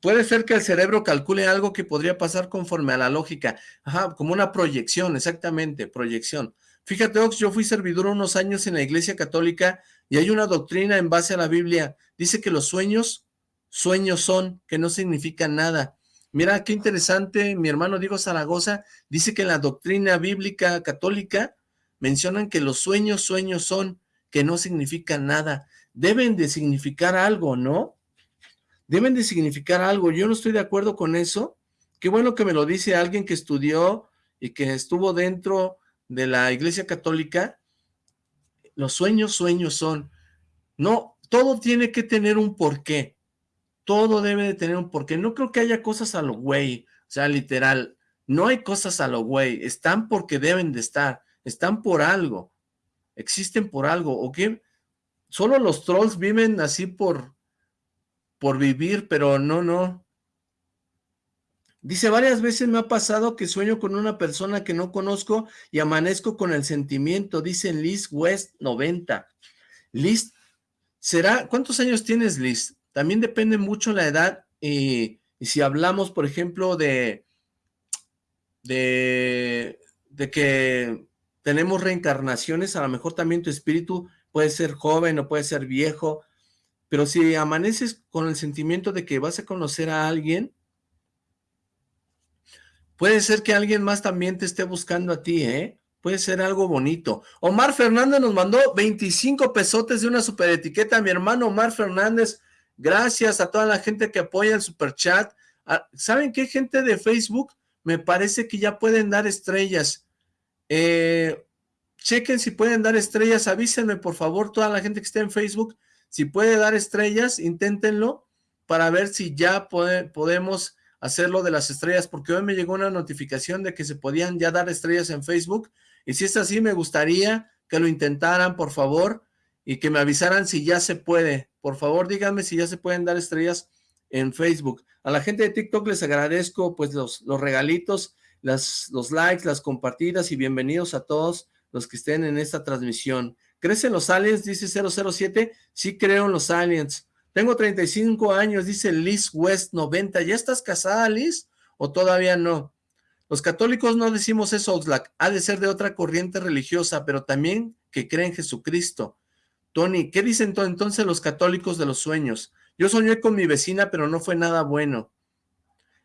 Puede ser que el cerebro calcule algo que podría pasar conforme a la lógica. Ajá, como una proyección, exactamente, proyección. Fíjate, Ox, yo fui servidor unos años en la iglesia católica y hay una doctrina en base a la Biblia. Dice que los sueños, sueños son, que no significan nada. Mira, qué interesante, mi hermano Diego Zaragoza dice que en la doctrina bíblica católica mencionan que los sueños, sueños son, que no significan nada. Deben de significar algo, ¿no? Deben de significar algo. Yo no estoy de acuerdo con eso. Qué bueno que me lo dice alguien que estudió y que estuvo dentro de la iglesia católica, los sueños, sueños son. No, todo tiene que tener un porqué. Todo debe de tener un porqué. No creo que haya cosas a lo güey, o sea, literal. No hay cosas a lo güey. Están porque deben de estar. Están por algo. Existen por algo. ¿O qué? Solo los trolls viven así por, por vivir, pero no, no. Dice, varias veces me ha pasado que sueño con una persona que no conozco y amanezco con el sentimiento, dice Liz West 90. Liz, ¿será? ¿Cuántos años tienes, Liz? También depende mucho la edad y, si hablamos, por ejemplo, de, de, de que tenemos reencarnaciones, a lo mejor también tu espíritu puede ser joven o puede ser viejo, pero si amaneces con el sentimiento de que vas a conocer a alguien, Puede ser que alguien más también te esté buscando a ti, ¿eh? Puede ser algo bonito. Omar Fernández nos mandó 25 pesotes de una super etiqueta. Mi hermano Omar Fernández, Gracias a toda la gente que apoya el super chat. Ah, ¿Saben qué gente de Facebook? Me parece que ya pueden dar estrellas. Eh, chequen si pueden dar estrellas, avísenme por favor toda la gente que esté en Facebook, si puede dar estrellas, inténtenlo para ver si ya podemos hacerlo de las estrellas, porque hoy me llegó una notificación de que se podían ya dar estrellas en Facebook, y si es así me gustaría que lo intentaran, por favor, y que me avisaran si ya se puede. Por favor, díganme si ya se pueden dar estrellas en Facebook. A la gente de TikTok les agradezco pues los, los regalitos, las, los likes, las compartidas y bienvenidos a todos los que estén en esta transmisión. ¿Crecen los aliens? Dice 007. Sí creo en los aliens. Tengo 35 años, dice Liz West 90. ¿Ya estás casada, Liz? ¿O todavía no? Los católicos no decimos eso, Oxlack. Ha de ser de otra corriente religiosa, pero también que cree en Jesucristo. Tony, ¿qué dicen entonces los católicos de los sueños? Yo soñé con mi vecina, pero no fue nada bueno.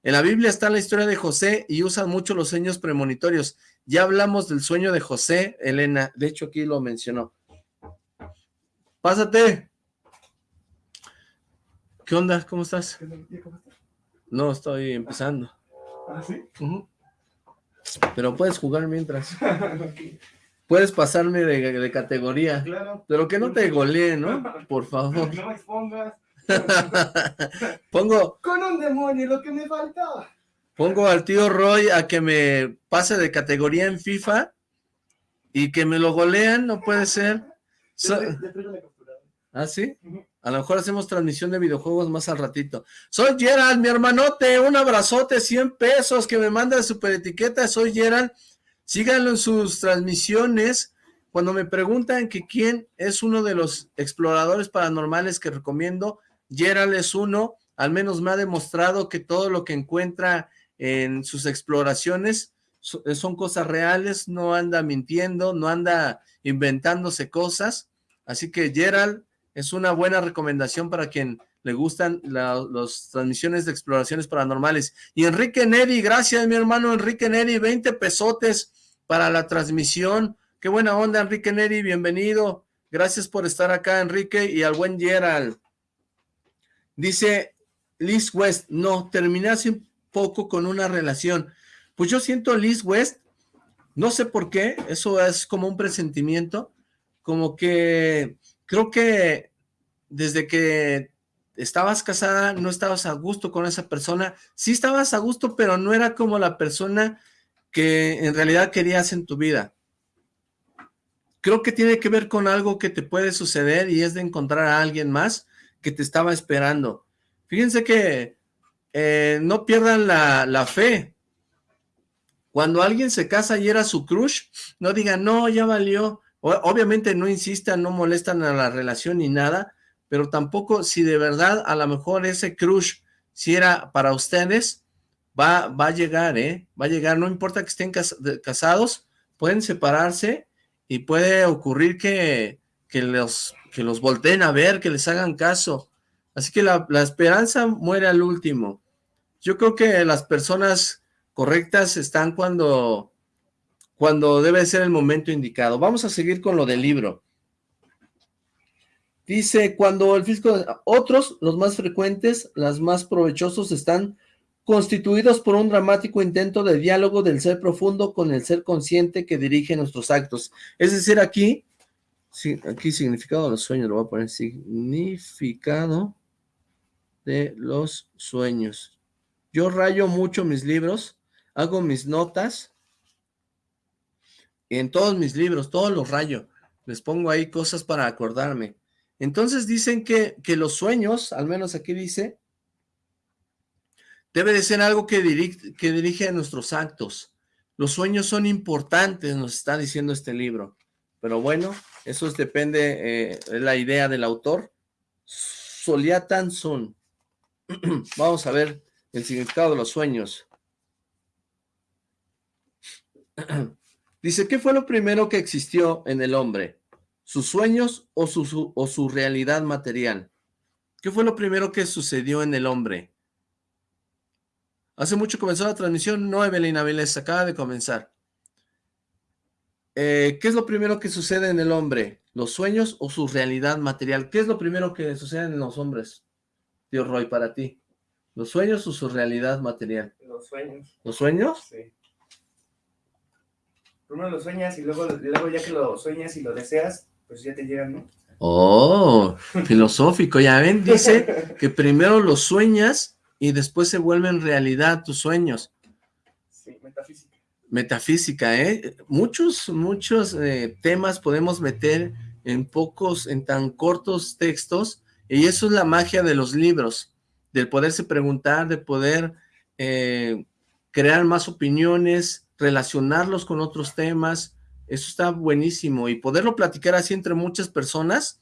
En la Biblia está la historia de José y usan mucho los sueños premonitorios. Ya hablamos del sueño de José, Elena. De hecho, aquí lo mencionó. Pásate. ¿Qué onda? ¿Cómo estás? No, estoy empezando. ¿Ah, sí? Pero puedes jugar mientras. Puedes pasarme de, categoría. Claro. Pero que no te golee, ¿no? Por favor. No me expongas. Pongo... Con un demonio, lo que me faltaba. Pongo al tío Roy a que me pase de categoría en FIFA y que me lo golean, no puede ser. ¿Ah, sí? A lo mejor hacemos transmisión de videojuegos más al ratito. Soy Gerald, mi hermanote, un abrazote, 100 pesos que me manda de super etiqueta, soy Gerald. Síganlo en sus transmisiones. Cuando me preguntan que quién es uno de los exploradores paranormales que recomiendo, Gerald es uno, al menos me ha demostrado que todo lo que encuentra en sus exploraciones son cosas reales, no anda mintiendo, no anda inventándose cosas, así que Gerald es una buena recomendación para quien le gustan las transmisiones de exploraciones paranormales. Y Enrique Neri, gracias mi hermano Enrique Neri, 20 pesotes para la transmisión, qué buena onda Enrique Neri, bienvenido, gracias por estar acá Enrique y al buen Gerald. Dice Liz West, no, terminé hace poco con una relación. Pues yo siento Liz West, no sé por qué, eso es como un presentimiento, como que creo que desde que estabas casada no estabas a gusto con esa persona, sí estabas a gusto, pero no era como la persona que en realidad querías en tu vida. Creo que tiene que ver con algo que te puede suceder y es de encontrar a alguien más que te estaba esperando. Fíjense que eh, no pierdan la, fe. Cuando alguien se casa y era su crush, no digan, no, ya valió. Obviamente no insistan, no molestan a la relación ni nada, pero tampoco si de verdad a lo mejor ese crush, si era para ustedes, va, va a llegar, ¿eh? Va a llegar, no importa que estén casados, pueden separarse y puede ocurrir que, que, los, que los volteen a ver, que les hagan caso. Así que la, la esperanza muere al último. Yo creo que las personas correctas están cuando, cuando debe ser el momento indicado. Vamos a seguir con lo del libro. Dice, cuando el físico, otros, los más frecuentes, las más provechosos, están constituidos por un dramático intento de diálogo del ser profundo con el ser consciente que dirige nuestros actos. Es decir, aquí, sí, aquí significado de los sueños, lo voy a poner, significado de los sueños. Yo rayo mucho mis libros, hago mis notas, en todos mis libros, todos los rayo, les pongo ahí cosas para acordarme. Entonces dicen que, que los sueños, al menos aquí dice, debe de ser algo que, dirige, que dirige a nuestros actos. Los sueños son importantes, nos está diciendo este libro. Pero bueno, eso depende, eh, de la idea del autor. Soliatan Sun. Vamos a ver el significado de los sueños. Dice, ¿qué fue lo primero que existió en el hombre? ¿Sus sueños o su, o su realidad material? ¿Qué fue lo primero que sucedió en el hombre? Hace mucho comenzó la transmisión, no Evelyn Avilés, acaba de comenzar. Eh, ¿Qué es lo primero que sucede en el hombre? ¿Los sueños o su realidad material? ¿Qué es lo primero que sucede en los hombres? tío Roy, para ti? ¿Los sueños o su realidad material? Los sueños. ¿Los sueños? Sí. Primero lo sueñas y luego, luego ya que lo sueñas y lo deseas, pues ya te llegan, ¿no? Oh, filosófico, ya ven, dice que primero los sueñas y después se vuelven realidad tus sueños. Sí, metafísica. Metafísica, ¿eh? Muchos, muchos eh, temas podemos meter en pocos, en tan cortos textos, y eso es la magia de los libros, del poderse preguntar, de poder eh, crear más opiniones, relacionarlos con otros temas, eso está buenísimo, y poderlo platicar así entre muchas personas,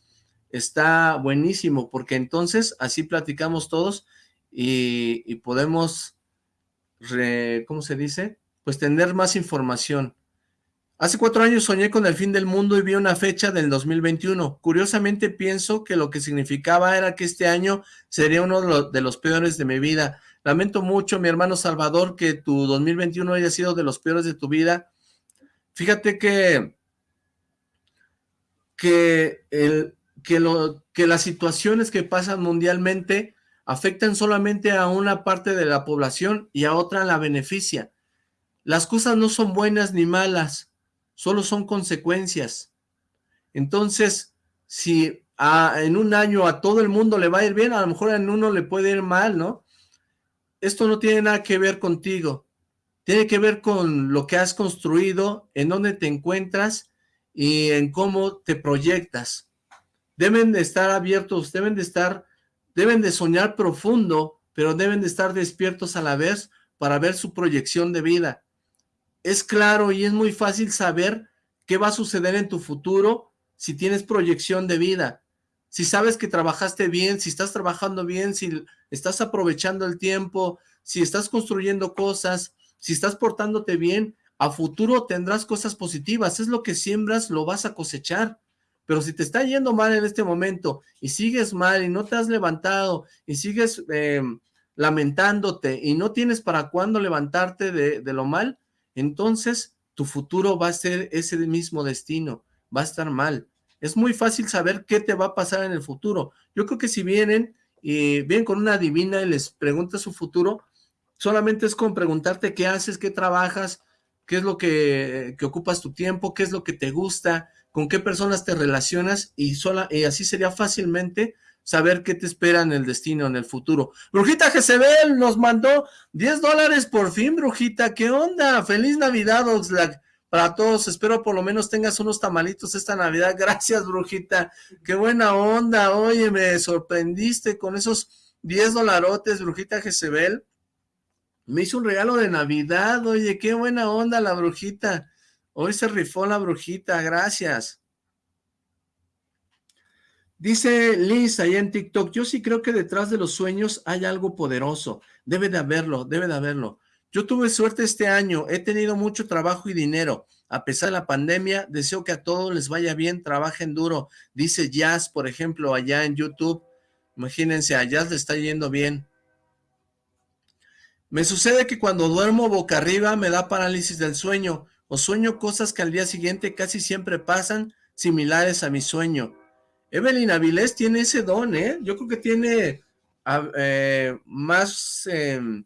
está buenísimo, porque entonces así platicamos todos, y, podemos, ¿cómo se dice? Pues tener más información. Hace cuatro años soñé con el fin del mundo y vi una fecha del 2021. Curiosamente pienso que lo que significaba era que este año sería uno de los peores de mi vida. Lamento mucho, mi hermano Salvador, que tu 2021 haya sido de los peores de tu vida. Fíjate que, que, el, que, lo, que las situaciones que pasan mundialmente afectan solamente a una parte de la población y a otra la beneficia. Las cosas no son buenas ni malas, solo son consecuencias. Entonces, si en un año a todo el mundo le va a ir bien, a lo mejor en uno le puede ir mal, ¿no? Esto no tiene nada que ver contigo, tiene que ver con lo que has construido, en dónde te encuentras y en cómo te proyectas. Deben de estar abiertos, deben de estar Deben de soñar profundo, pero deben de estar despiertos a la vez para ver su proyección de vida. Es claro y es muy fácil saber qué va a suceder en tu futuro si tienes proyección de vida. Si sabes que trabajaste bien, si estás trabajando bien, si estás aprovechando el tiempo, si estás construyendo cosas, si estás portándote bien, a futuro tendrás cosas positivas. Es lo que siembras, lo vas a cosechar. Pero si te está yendo mal en este momento y sigues mal y no te has levantado y sigues em, lamentándote y no tienes para cuándo levantarte de, de lo mal, entonces tu futuro va a ser ese mismo destino, va a estar mal. Es muy fácil saber qué te va a pasar en el futuro. Yo creo que si vienen y vienen con una divina y les preguntas su futuro, solamente es con preguntarte qué haces, qué trabajas, qué es lo que, que ocupas tu tiempo, qué es lo que te gusta, con qué personas te relacionas y, sola, y así sería fácilmente saber qué te espera en el destino, en el futuro. Brujita Jezebel nos mandó 10 dólares por fin, Brujita, ¿qué onda? Feliz Navidad, Oxlack, para todos, espero por lo menos tengas unos tamalitos esta Navidad, gracias, Brujita, qué buena onda, oye, me sorprendiste con esos 10 dolarotes, Brujita Jezebel, me hizo un regalo de Navidad, oye, qué buena onda la Brujita, Hoy se rifó la brujita, gracias. Dice Liz ahí en TikTok, yo sí creo que detrás de los sueños hay algo poderoso. Debe de haberlo, debe de haberlo. Yo tuve suerte este año, he tenido mucho trabajo y dinero. A pesar de la pandemia, deseo que a todos les vaya bien, trabajen duro. Dice Jazz, por ejemplo, allá en YouTube. Imagínense, a Jazz le está yendo bien. Me sucede que cuando duermo boca arriba me da parálisis del sueño o sueño cosas que al día siguiente casi siempre pasan similares a mi sueño. Evelyn Avilés tiene ese don, ¿eh? Yo creo que tiene eh, más... Em,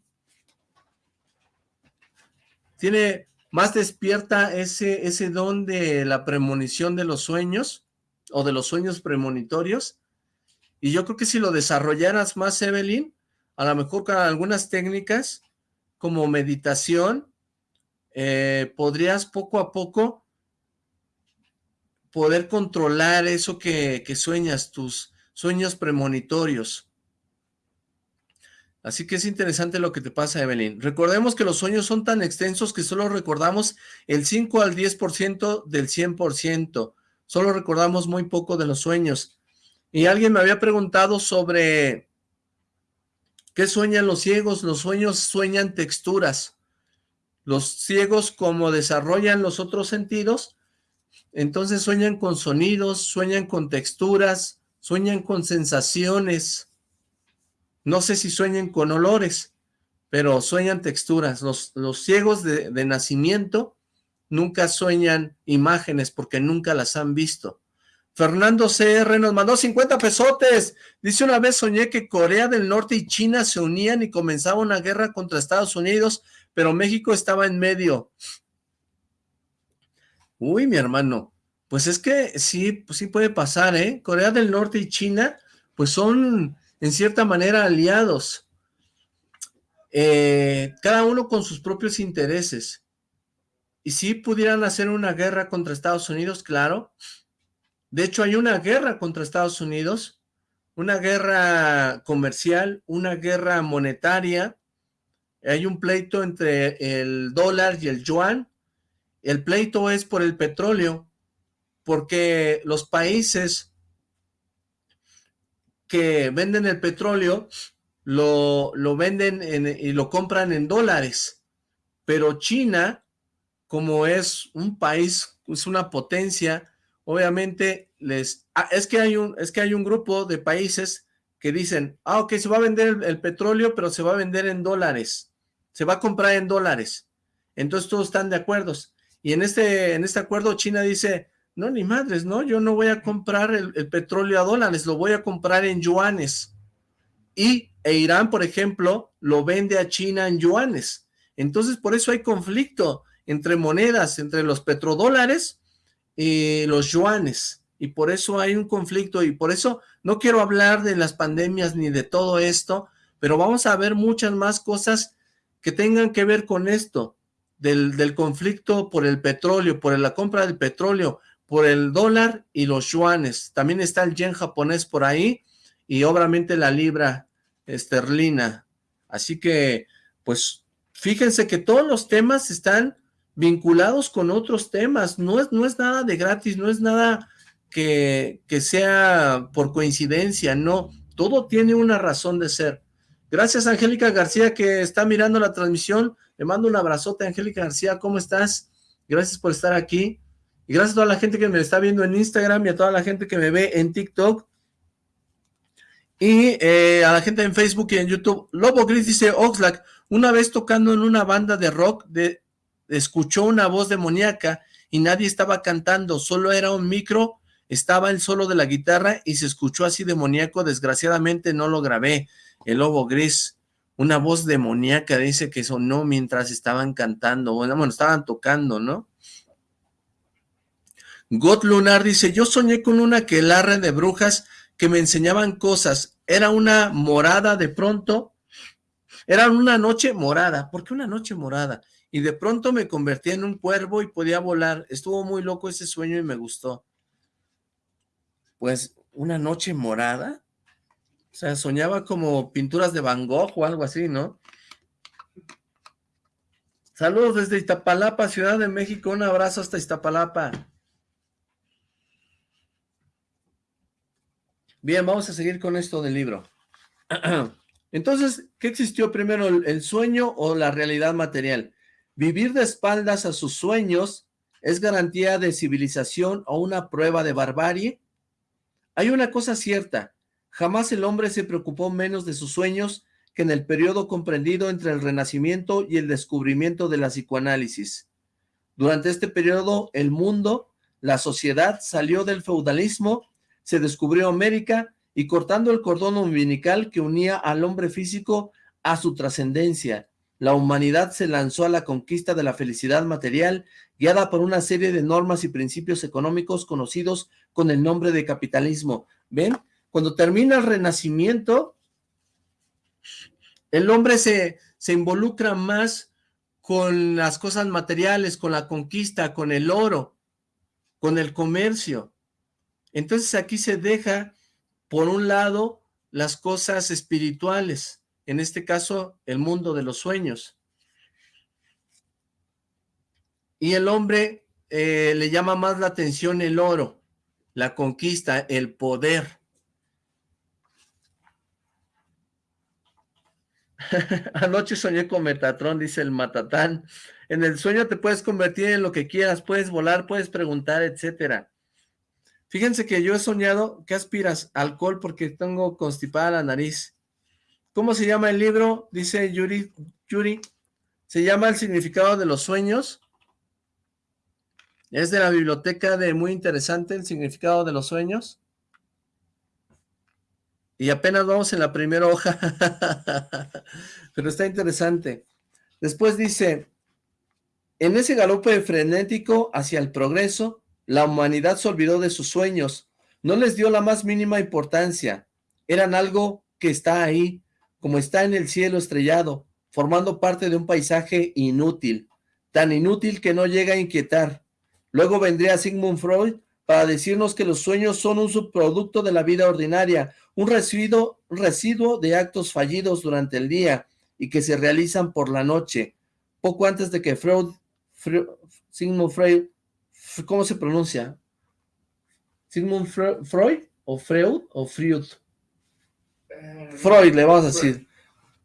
tiene más despierta ese, ese don de la premonición de los sueños o de los sueños premonitorios. Y yo creo que si lo desarrollaras más, Evelyn, a lo mejor con algunas técnicas como meditación, eh, podrías poco a poco poder controlar eso que, sueñas, tus sueños premonitorios. Así que es interesante lo que te pasa, Evelyn. Recordemos que los sueños son tan extensos que solo recordamos el 5 al 10% del 100%. Solo recordamos muy poco de los sueños. Y alguien me había preguntado sobre qué sueñan los ciegos. Los sueños sueñan texturas. Los ciegos, como desarrollan los otros sentidos, entonces sueñan con sonidos, sueñan con texturas, sueñan con sensaciones. No sé si sueñan con olores, pero sueñan texturas. Los, los ciegos de, de nacimiento nunca sueñan imágenes porque nunca las han visto. Fernando CR nos mandó 50 pesotes. Dice una vez soñé que Corea del Norte y China se unían y comenzaba una guerra contra Estados Unidos, pero México estaba en medio. Uy, mi hermano, pues es que sí, pues sí puede pasar, ¿eh? Corea del Norte y China, pues son en cierta manera aliados. Eh, cada uno con sus propios intereses. Y si pudieran hacer una guerra contra Estados Unidos, claro, de hecho, hay una guerra contra Estados Unidos, una guerra comercial, una guerra monetaria, hay un pleito entre el dólar y el yuan, el pleito es por el petróleo, porque los países que venden el petróleo lo, lo venden y lo compran en dólares, pero China, como es un país, es una potencia, obviamente les... Ah, es, que hay un, es que hay un grupo de países que dicen, ah, ok, se va a vender el, petróleo, pero se va a vender en dólares, se va a comprar en dólares. Entonces todos están de acuerdo. Y en este, en este acuerdo China dice, no, ni madres, no, yo no voy a comprar el, petróleo a dólares, lo voy a comprar en yuanes. Y e Irán, por ejemplo, lo vende a China en yuanes. Entonces, por eso hay conflicto entre monedas, entre los petrodólares los yuanes y por eso hay un conflicto y por eso no quiero hablar de las pandemias ni de todo esto, pero vamos a ver muchas más cosas que tengan que ver con esto, del, del conflicto por el petróleo, por la compra del petróleo, por el dólar y los yuanes. También está el yen japonés por ahí y obviamente la libra esterlina. Así que, pues, fíjense que todos los temas están vinculados con otros temas, no es, no es nada de gratis, no es nada que, que sea por coincidencia, no, todo tiene una razón de ser. Gracias Angélica García que está mirando la transmisión, le mando un abrazote Angélica García, ¿cómo estás? Gracias por estar aquí, y gracias a toda la gente que me está viendo en Instagram y a toda la gente que me ve en TikTok, y eh, a la gente en Facebook y en YouTube. Lobo Gris dice, Oxlack, una vez tocando en una banda de rock de escuchó una voz demoníaca y nadie estaba cantando, solo era un micro, estaba el solo de la guitarra y se escuchó así demoníaco, desgraciadamente no lo grabé, el lobo gris, una voz demoníaca dice que sonó mientras estaban cantando, bueno, bueno estaban tocando, ¿no? God Lunar dice, yo soñé con una quelarre de brujas que me enseñaban cosas, era una morada de pronto, era una noche morada, ¿por qué una noche morada? y de pronto me convertí en un cuervo y podía volar. Estuvo muy loco ese sueño y me gustó. Pues, una noche morada. O sea, soñaba como pinturas de Van Gogh o algo así, ¿no? Saludos desde Iztapalapa, Ciudad de México. Un abrazo hasta Iztapalapa. Bien, vamos a seguir con esto del libro. Entonces, ¿qué existió primero, el sueño o la realidad material? Vivir de espaldas a sus sueños es garantía de civilización o una prueba de barbarie. Hay una cosa cierta, jamás el hombre se preocupó menos de sus sueños que en el periodo comprendido entre el Renacimiento y el descubrimiento de la psicoanálisis. Durante este periodo, el mundo, la sociedad salió del feudalismo, se descubrió América y cortando el cordón umbilical que unía al hombre físico a su trascendencia, la humanidad se lanzó a la conquista de la felicidad material, guiada por una serie de normas y principios económicos conocidos con el nombre de capitalismo. ¿Ven? Cuando termina el renacimiento, el hombre se, se involucra más con las cosas materiales, con la conquista, con el oro, con el comercio. Entonces aquí se deja, por un lado, las cosas espirituales, en este caso, el mundo de los sueños. Y el hombre eh, le llama más la atención el oro, la conquista, el poder. Anoche soñé con Metatron, dice el Matatán. En el sueño te puedes convertir en lo que quieras, puedes volar, puedes preguntar, etcétera. Fíjense que yo he soñado, ¿qué aspiras? Alcohol porque tengo constipada la nariz. ¿Cómo se llama el libro? Dice Yuri, Yuri. Se llama El significado de los sueños. Es de la biblioteca de muy interesante el significado de los sueños. Y apenas vamos en la primera hoja. Pero está interesante. Después dice, en ese galope frenético hacia el progreso, la humanidad se olvidó de sus sueños. No les dio la más mínima importancia. Eran algo que está ahí, como está en el cielo estrellado, formando parte de un paisaje inútil, tan inútil que no llega a inquietar. Luego vendría Sigmund Freud para decirnos que los sueños son un subproducto de la vida ordinaria, un residuo, de actos fallidos durante el día y que se realizan por la noche. Poco antes de que Freud, Sigmund Freud, ¿cómo se pronuncia? ¿Sigmund Freud o Freud o Freud? Eh, Freud, le vamos a decir.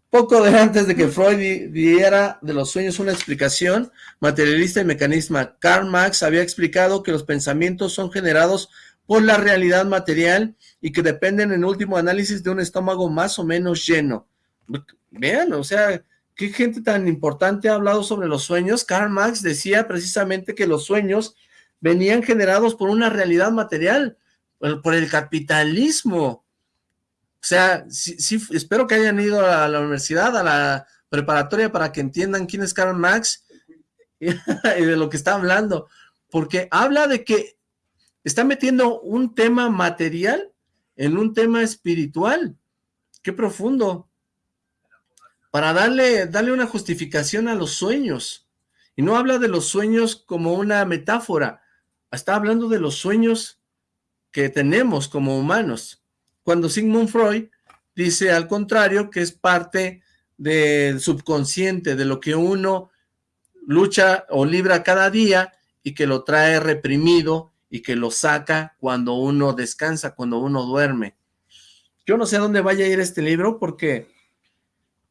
Poco de antes de que Freud diera de los sueños una explicación materialista y mecanisma, Karl Marx había explicado que los pensamientos son generados por la realidad material y que dependen en último análisis de un estómago más o menos lleno. Vean, o sea, qué gente tan importante ha hablado sobre los sueños. Karl Marx decía precisamente que los sueños venían generados por una realidad material, por el capitalismo. O sea, sí, espero que hayan ido a la universidad, a la preparatoria, para que entiendan quién es Karl Marx y de lo que está hablando. Porque habla de que está metiendo un tema material en un tema espiritual. Qué profundo. Para darle, darle una justificación a los sueños. Y no habla de los sueños como una metáfora. Está hablando de los sueños que tenemos como humanos cuando Sigmund Freud dice al contrario que es parte del subconsciente, de lo que uno lucha o libra cada día y que lo trae reprimido y que lo saca cuando uno descansa, cuando uno duerme. Yo no sé a dónde vaya a ir este libro porque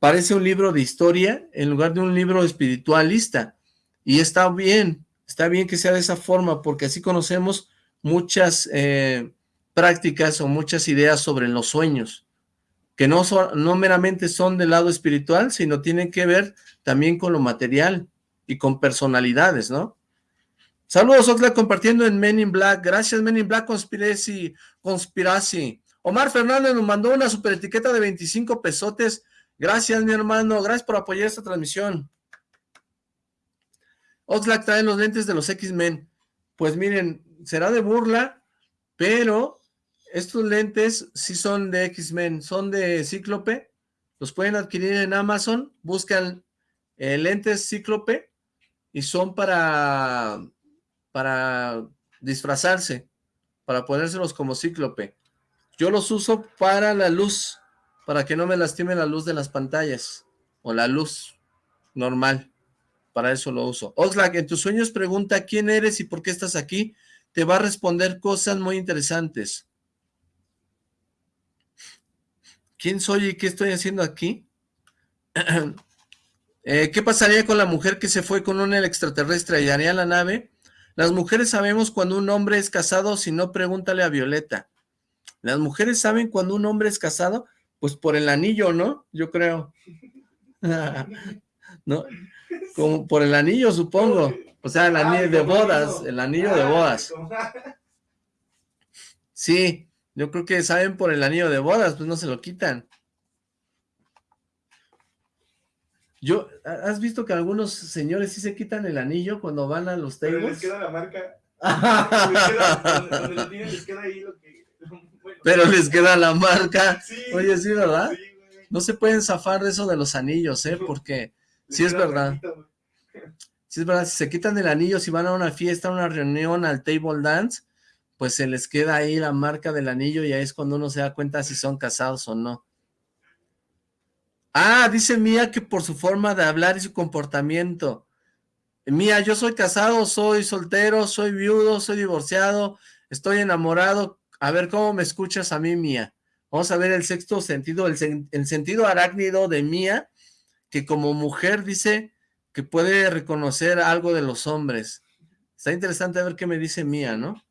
parece un libro de historia en lugar de un libro espiritualista. Y está bien, está bien que sea de esa forma porque así conocemos muchas eh, prácticas o muchas ideas sobre los sueños, que no, meramente son del lado espiritual, sino tienen que ver también con lo material y con personalidades, ¿no? Saludos, Oxlack, compartiendo en Men in Black. Gracias, Men in Black Conspiracy. Conspiracy. Omar Fernández nos mandó una super etiqueta de 25 pesotes. Gracias, mi hermano. Gracias por apoyar esta transmisión. Oxlack trae los lentes de los X-Men. Pues miren, será de burla, pero estos lentes sí son de X-Men, son de Cíclope, los pueden adquirir en Amazon, buscan eh, lentes Cíclope y son para, para disfrazarse, para ponérselos como Cíclope. Yo los uso para la luz, para que no me lastime la luz de las pantallas, o la luz normal, para eso lo uso. Oxlack, en tus sueños pregunta quién eres y por qué estás aquí, te va a responder cosas muy interesantes. ¿Quién soy y qué estoy haciendo aquí? Eh, ¿Qué pasaría con la mujer que se fue con un extraterrestre? ¿Hallaría la nave? Las mujeres sabemos cuando un hombre es casado, si no, pregúntale a Violeta. Las mujeres saben cuando un hombre es casado, pues por el anillo, ¿no? Yo creo. ¿No? Como por el anillo, supongo. O sea, el anillo de bodas, el anillo de bodas. Sí, yo creo que saben por el anillo de bodas, pues no se lo quitan. Yo, ¿has visto que algunos señores sí se quitan el anillo cuando van a los tables? Pero les queda la marca. Pero les queda la marca. Oye, sí, ¿verdad? no se pueden zafar de eso de los anillos, ¿eh? Porque sí es verdad. Sí es verdad, si se quitan el anillo, si van a una fiesta, a una reunión, al table dance, pues se les queda ahí la marca del anillo y ahí es cuando uno se da cuenta si son casados o no. Ah, dice Mía que por su forma de hablar y su comportamiento. Mía, yo soy casado, soy soltero, soy viudo, soy divorciado, estoy enamorado. A ver cómo me escuchas a mí, Mía. Vamos a ver el sexto sentido, el, el sentido arácnido de Mía, que como mujer dice que puede reconocer algo de los hombres. Está interesante ver qué me dice Mía, ¿no?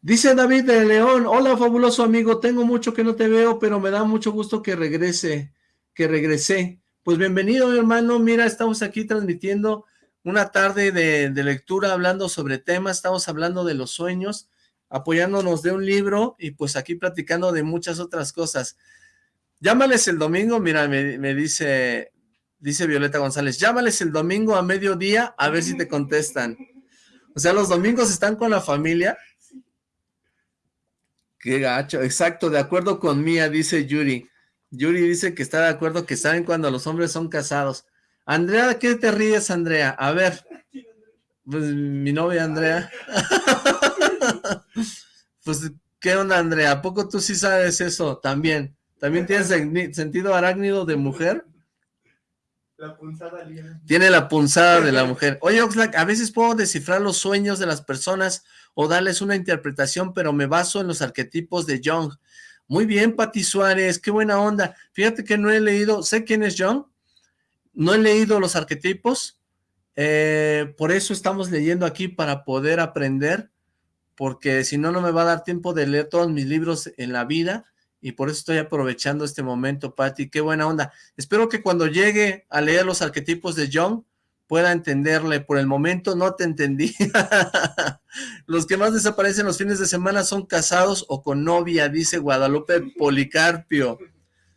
Dice David de León, hola fabuloso amigo, tengo mucho que no te veo, pero me da mucho gusto que regrese, que regresé. Pues bienvenido hermano, mira, estamos aquí transmitiendo una tarde de, de, lectura hablando sobre temas, estamos hablando de los sueños, apoyándonos de un libro y pues aquí platicando de muchas otras cosas. Llámales el domingo, mira, me, dice, dice Violeta González, llámales el domingo a mediodía a ver si te contestan. O sea, los domingos están con la familia. Qué gacho, exacto, de acuerdo con Mía, dice Yuri. Yuri dice que está de acuerdo que saben cuando los hombres son casados. Andrea, ¿qué te ríes, Andrea? A ver, pues mi novia Andrea. pues, ¿qué onda, Andrea? ¿A poco tú sí sabes eso también? ¿También tienes sentido arácnido de mujer? La punzada Tiene la punzada de la mujer. Oye, Oxlack, a veces puedo descifrar los sueños de las personas o darles una interpretación, pero me baso en los arquetipos de Jung. Muy bien, Pati Suárez, qué buena onda. Fíjate que no he leído, sé quién es Jung, no he leído los arquetipos, eh, por eso estamos leyendo aquí para poder aprender, porque si no, no me va a dar tiempo de leer todos mis libros en la vida, y por eso estoy aprovechando este momento, Patti, qué buena onda. Espero que cuando llegue a leer los arquetipos de John, pueda entenderle. Por el momento no te entendí. los que más desaparecen los fines de semana son casados o con novia, dice Guadalupe Policarpio.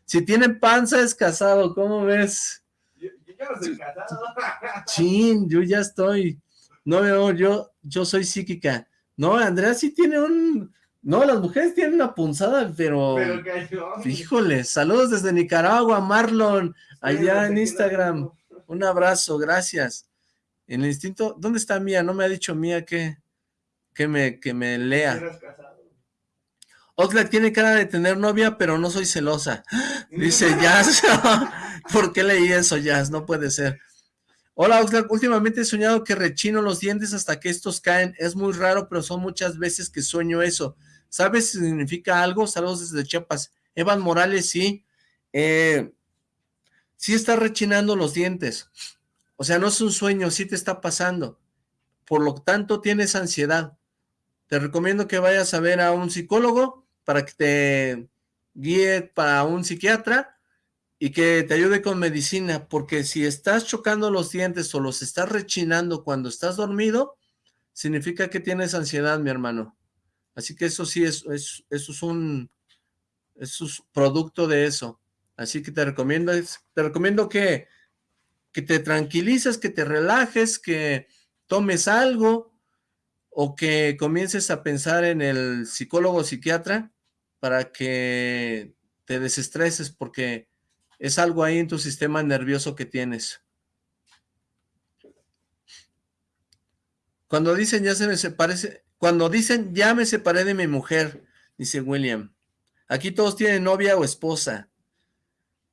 Si tienen panza es casado, ¿cómo ves? Chin, yo ya estoy. No veo, yo, yo soy psíquica. No, Andrea sí tiene un... No, las mujeres tienen una punzada, pero... Pero Híjole, saludos desde Nicaragua, Marlon, allá en Instagram. Un abrazo, gracias. En el instinto, ¿dónde está Mía? No me ha dicho Mía que, que, me, que me lea. Oxlack tiene cara de tener novia, pero no soy celosa. Dice Jazz. ¿Por qué leí eso, Jazz? No puede ser. Hola, Oxlack. Últimamente he soñado que rechino los dientes hasta que estos caen. Es muy raro, pero son muchas veces que sueño eso. ¿Sabes si significa algo? Saludos desde Chiapas. Evan Morales, sí. Eh, sí está rechinando los dientes. O sea, no es un sueño, sí te está pasando. Por lo tanto, tienes ansiedad. Te recomiendo que vayas a ver a un psicólogo para que te guíe para un psiquiatra y que te ayude con medicina, porque si estás chocando los dientes o los estás rechinando cuando estás dormido, significa que tienes ansiedad, mi hermano. Así que eso sí, es, eso es un eso es producto de eso. Así que te recomiendo, te recomiendo que, que te tranquilices, que te relajes, que tomes algo o que comiences a pensar en el psicólogo o psiquiatra para que te desestreses porque es algo ahí en tu sistema nervioso que tienes. Cuando dicen ya se me parece, cuando dicen ya me separé de mi mujer, dice William. Aquí todos tienen novia o esposa.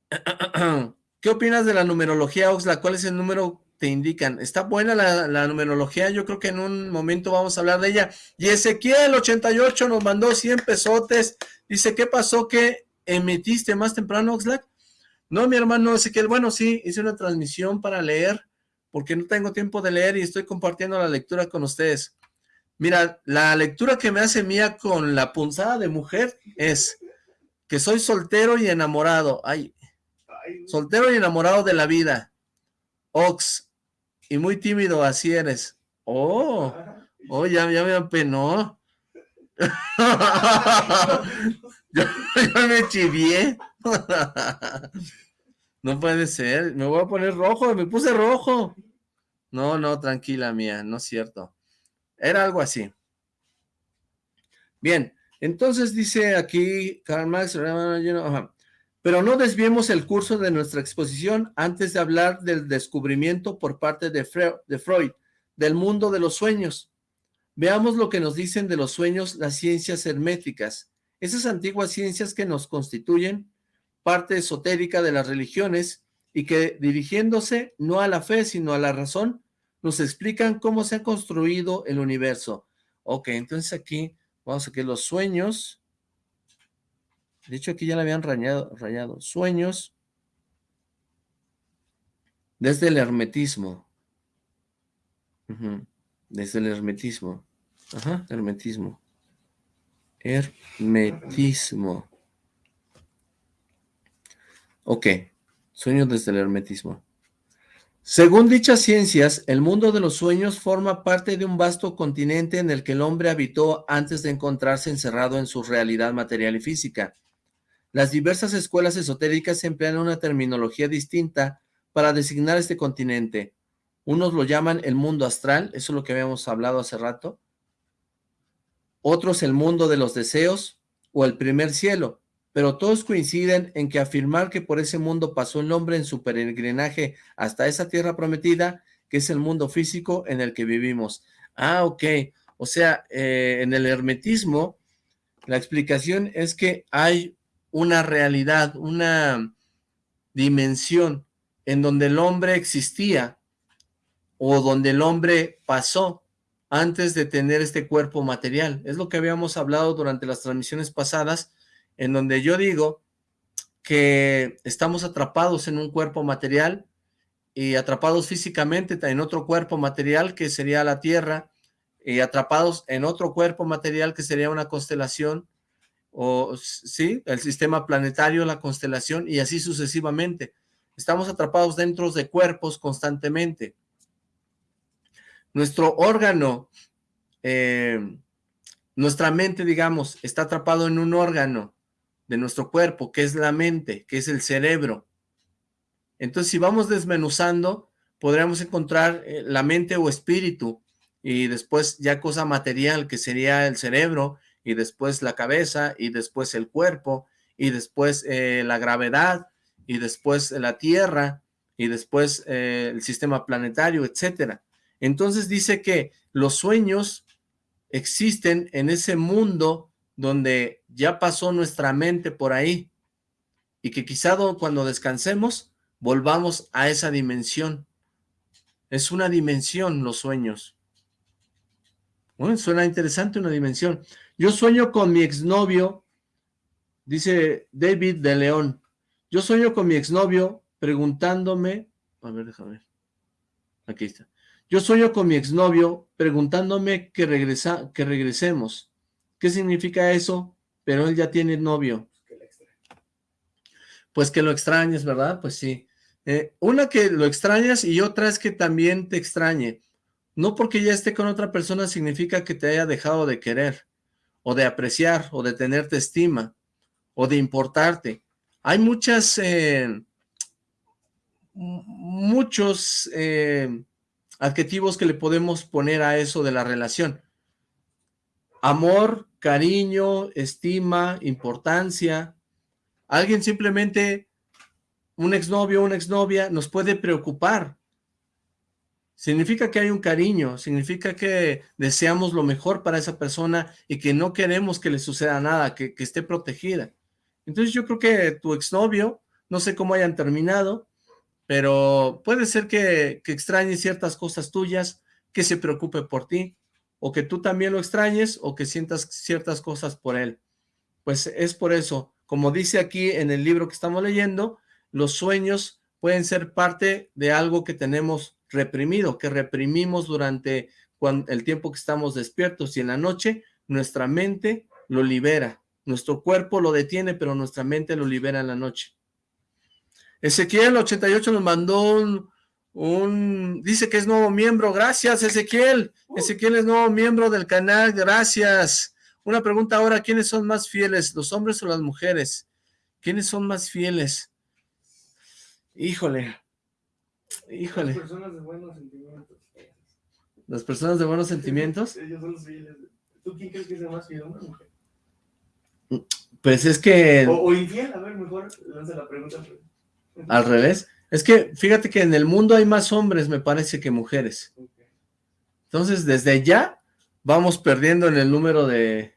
¿Qué opinas de la numerología, Oxla? ¿Cuál es el número te indican. Está buena la, numerología, yo creo que en un momento vamos a hablar de ella. Y Ezequiel 88 nos mandó 100 pesotes, dice, ¿qué pasó que emitiste más temprano, Oxlack? No, mi hermano Ezequiel, bueno, sí, hice una transmisión para leer, porque no tengo tiempo de leer y estoy compartiendo la lectura con ustedes. Mira, la lectura que me hace mía con la punzada de mujer es que soy soltero y enamorado. Ay, soltero y enamorado de la vida. Ox, y muy tímido, así eres. Oh, oh, ya, ya me apenó. yo, me chivié. no puede ser, me voy a poner rojo, me puse rojo. No, no, tranquila mía, no es cierto. Era algo así. Bien, entonces dice aquí Karl Marx, pero no desviemos el curso de nuestra exposición antes de hablar del descubrimiento por parte de Freud del mundo de los sueños. Veamos lo que nos dicen de los sueños las ciencias herméticas, esas antiguas ciencias que nos constituyen parte esotérica de las religiones y que dirigiéndose no a la fe sino a la razón, nos explican cómo se ha construido el universo. Ok, entonces aquí vamos a que los sueños de hecho, aquí ya la habían rayado, rayado. Sueños desde el hermetismo. Desde el hermetismo. Ajá, hermetismo. Hermetismo. Ok, sueños desde el hermetismo. Según dichas ciencias, el mundo de los sueños forma parte de un vasto continente en el que el hombre habitó antes de encontrarse encerrado en su realidad material y física. Las diversas escuelas esotéricas emplean una terminología distinta para designar este continente. Unos lo llaman el mundo astral, eso es lo que habíamos hablado hace rato. Otros el mundo de los deseos o el primer cielo pero todos coinciden en que afirmar que por ese mundo pasó el hombre en su peregrinaje hasta esa tierra prometida, que es el mundo físico en el que vivimos. Ah, ok. O sea, eh, en el hermetismo, la explicación es que hay una realidad, una dimensión en donde el hombre existía o donde el hombre pasó antes de tener este cuerpo material. Es lo que habíamos hablado durante las transmisiones pasadas, en donde yo digo que estamos atrapados en un cuerpo material y atrapados físicamente en otro cuerpo material que sería la Tierra y atrapados en otro cuerpo material que sería una constelación o sí, el sistema planetario, la constelación y así sucesivamente. Estamos atrapados dentro de cuerpos constantemente. Nuestro órgano, eh, nuestra mente, digamos, está atrapado en un órgano de nuestro cuerpo, que es la mente, que es el cerebro. Entonces, si vamos desmenuzando, podríamos encontrar eh, la mente o espíritu, y después ya cosa material, que sería el cerebro, y después la cabeza, y después el cuerpo, y después eh, la gravedad, y después la tierra, y después eh, el sistema planetario, etcétera. Entonces dice que los sueños existen en ese mundo donde ya pasó nuestra mente por ahí y que quizá cuando descansemos volvamos a esa dimensión. Es una dimensión los sueños. Suena interesante una dimensión. Yo sueño con mi exnovio, dice David de León. Yo sueño con mi exnovio preguntándome, a ver, déjame ver. Aquí está. Yo sueño con mi exnovio preguntándome que, regresa, que regresemos. ¿Qué significa eso? Pero él ya tiene novio. Pues que lo extrañes, ¿verdad? Pues sí. Eh, una que lo extrañas y otra es que también te extrañe. No porque ya esté con otra persona significa que te haya dejado de querer, o de apreciar, o de tenerte estima, o de importarte. Hay muchas, eh, muchos eh, adjetivos que le podemos poner a eso de la relación amor, cariño, estima, importancia. Alguien simplemente, un exnovio, una exnovia, nos puede preocupar. Significa que hay un cariño, significa que deseamos lo mejor para esa persona y que no queremos que le suceda nada, que, esté protegida. Entonces yo creo que tu exnovio, no sé cómo hayan terminado, pero puede ser que, que extrañe ciertas cosas tuyas, que se preocupe por ti, o que tú también lo extrañes o que sientas ciertas cosas por él. Pues es por eso, como dice aquí en el libro que estamos leyendo, los sueños pueden ser parte de algo que tenemos reprimido, que reprimimos durante el tiempo que estamos despiertos y en la noche nuestra mente lo libera. Nuestro cuerpo lo detiene, pero nuestra mente lo libera en la noche. Ezequiel 88 nos mandó un, un, dice que es nuevo miembro, gracias Ezequiel, uh. Ezequiel es nuevo miembro del canal, gracias. Una pregunta ahora, ¿quiénes son más fieles, los hombres o las mujeres? ¿Quiénes son más fieles? Híjole, híjole. Las personas de buenos sentimientos. ¿Las personas de buenos sentimientos? Ellos son los fieles. ¿Tú quién crees que es más fiel, hombre o mujer? Pues es que... O, infiel, a ver, mejor lanza la pregunta. Al revés. Es que, fíjate que en el mundo hay más hombres, me parece, que mujeres. Entonces, desde ya, vamos perdiendo en el número de...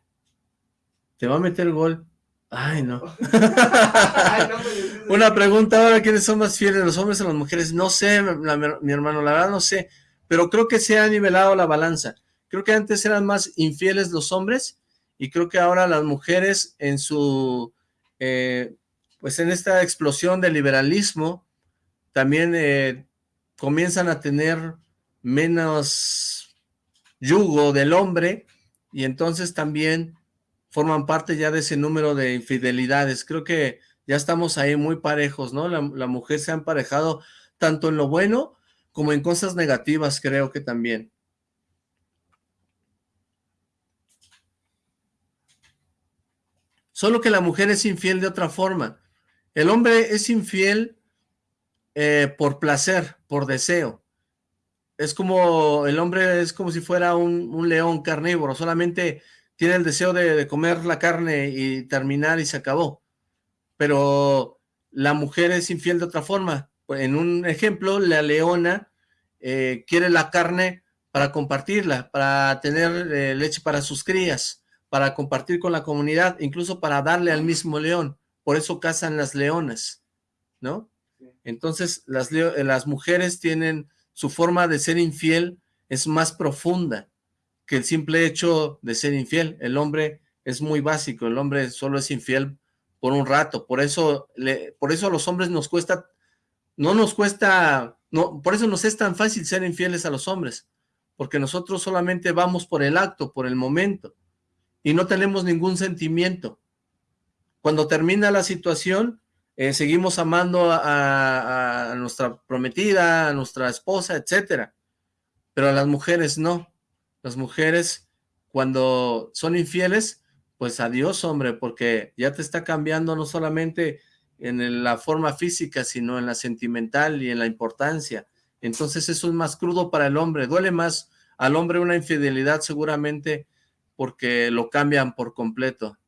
Te va a meter gol. Ay, no. Una pregunta ahora, ¿quiénes son más fieles, los hombres o las mujeres? No sé, mi hermano, la verdad no sé. Pero creo que se ha nivelado la balanza. Creo que antes eran más infieles los hombres y creo que ahora las mujeres en su... Eh, pues en esta explosión del liberalismo, también eh, comienzan a tener menos yugo del hombre y entonces también forman parte ya de ese número de infidelidades. Creo que ya estamos ahí muy parejos, ¿no? La, mujer se ha emparejado tanto en lo bueno como en cosas negativas creo que también. Solo que la mujer es infiel de otra forma. El hombre es infiel eh, por placer, por deseo. Es como, el hombre es como si fuera un, león carnívoro, solamente tiene el deseo de, comer la carne y terminar y se acabó. Pero la mujer es infiel de otra forma. En un ejemplo, la leona eh, quiere la carne para compartirla, para tener eh, leche para sus crías para compartir con la comunidad, incluso para darle al mismo león. Por eso cazan las leonas, ¿no? Entonces, las, eh, las mujeres tienen su forma de ser infiel es más profunda que el simple hecho de ser infiel. El hombre es muy básico, el hombre solo es infiel por un rato. Por eso, le, por eso a los hombres nos cuesta, no nos cuesta, no, por eso nos es tan fácil ser infieles a los hombres, porque nosotros solamente vamos por el acto, por el momento y no tenemos ningún sentimiento. Cuando termina la situación, eh, seguimos amando a, nuestra prometida, a nuestra esposa, etcétera. Pero a las mujeres no. Las mujeres, cuando son infieles, pues adiós, hombre, porque ya te está cambiando no solamente en la forma física, sino en la sentimental y en la importancia. Entonces eso es más crudo para el hombre, duele más al hombre una infidelidad seguramente porque lo cambian por completo.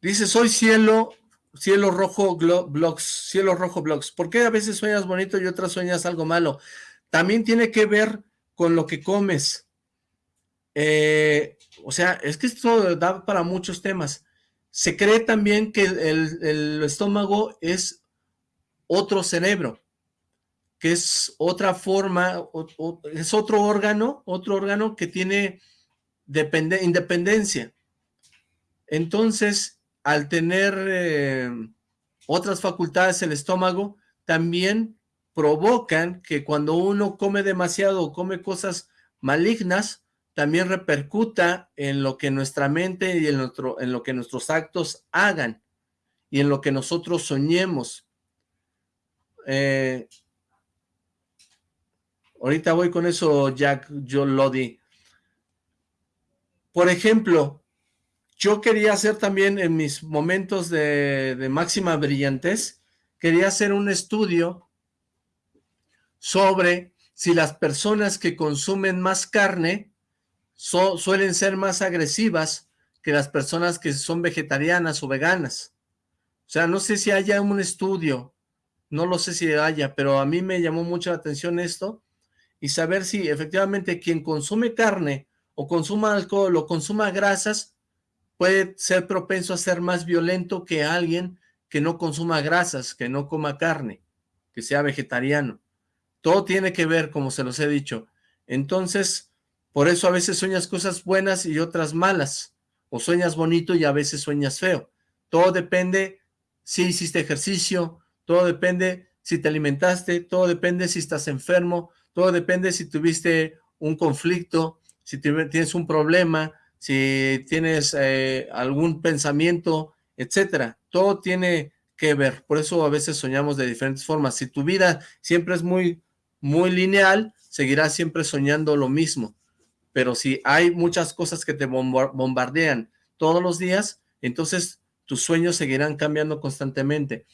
Dice, soy cielo, cielo rojo blogs, cielo rojo blogs. ¿Por qué a veces sueñas bonito y otras sueñas algo malo? También tiene que ver con lo que comes. Eh, o sea, es que esto da para muchos temas. Se cree también que el estómago es otro cerebro que es otra forma, es otro órgano, otro órgano que tiene independencia. Entonces, al tener eh, otras facultades el estómago, también provocan que cuando uno come demasiado o come cosas malignas, también repercuta en lo que nuestra mente y en, en lo que nuestros actos hagan y en lo que nosotros soñemos. Eh, Ahorita voy con eso, Jack yo Lodi. Por ejemplo, yo quería hacer también en mis momentos de, máxima brillantez, quería hacer un estudio sobre si las personas que consumen más carne suelen ser más agresivas que las personas que son vegetarianas o veganas. O sea, no sé si haya un estudio, no lo sé si haya, pero a mí me llamó mucho la atención esto, y saber si efectivamente quien consume carne o consuma alcohol o consuma grasas puede ser propenso a ser más violento que alguien que no consuma grasas, que no coma carne, que sea vegetariano. Todo tiene que ver, como se los he dicho. Entonces, por eso a veces sueñas cosas buenas y otras malas, o sueñas bonito y a veces sueñas feo. Todo depende si hiciste ejercicio, todo depende si te alimentaste, todo depende si estás enfermo, todo depende si tuviste un conflicto, si tienes un problema, si tienes eh, algún pensamiento, etcétera. Todo tiene que ver. Por eso a veces soñamos de diferentes formas. Si tu vida siempre es muy, muy lineal, seguirás siempre soñando lo mismo. Pero si hay muchas cosas que te bombardean todos los días, entonces tus sueños seguirán cambiando constantemente.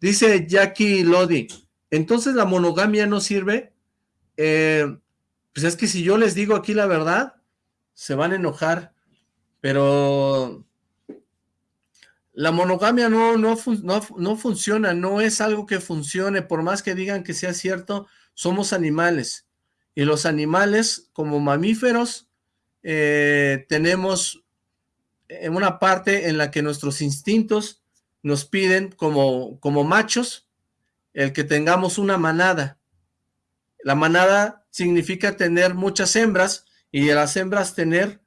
Dice Jackie Lodi, entonces la monogamia no sirve eh, pues es que si yo les digo aquí la verdad, se van a enojar, pero la monogamia no, no, no, funciona, no es algo que funcione, por más que digan que sea cierto, somos animales, y los animales como mamíferos eh, tenemos una parte en la que nuestros instintos nos piden como, como machos el que tengamos una manada, la manada significa tener muchas hembras y de las hembras tener,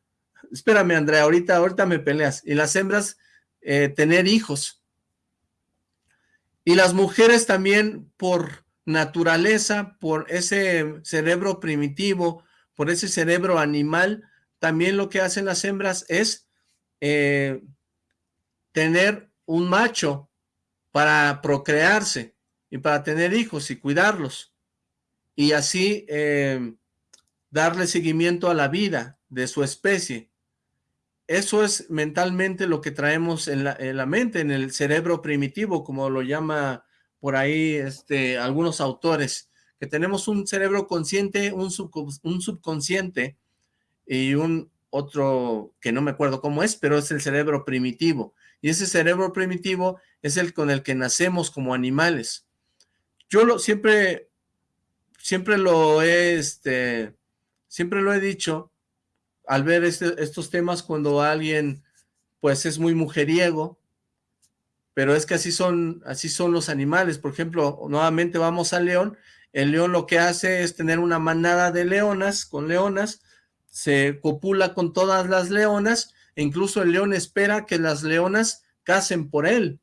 espérame Andrea, ahorita, ahorita me peleas, y las hembras eh, tener hijos. Y las mujeres también por naturaleza, por ese cerebro primitivo, por ese cerebro animal, también lo que hacen las hembras es eh, tener un macho para procrearse. y para tener hijos y cuidarlos. Y así eh, darle seguimiento a la vida de su especie. Eso es mentalmente lo que traemos en la, mente, en el cerebro primitivo, como lo llama por ahí este, algunos autores, que tenemos un cerebro consciente, un, subconsciente y un otro que no me acuerdo cómo es, pero es el cerebro primitivo. Y ese cerebro primitivo es el con el que nacemos como animales. Yo lo, siempre, siempre lo he, este, siempre lo he dicho, al ver este, estos temas cuando alguien pues es muy mujeriego, pero es que así son, así son los animales. Por ejemplo, nuevamente vamos al león, el león lo que hace es tener una manada de leonas, con leonas, se copula con todas las leonas, e incluso el león espera que las leonas casen por él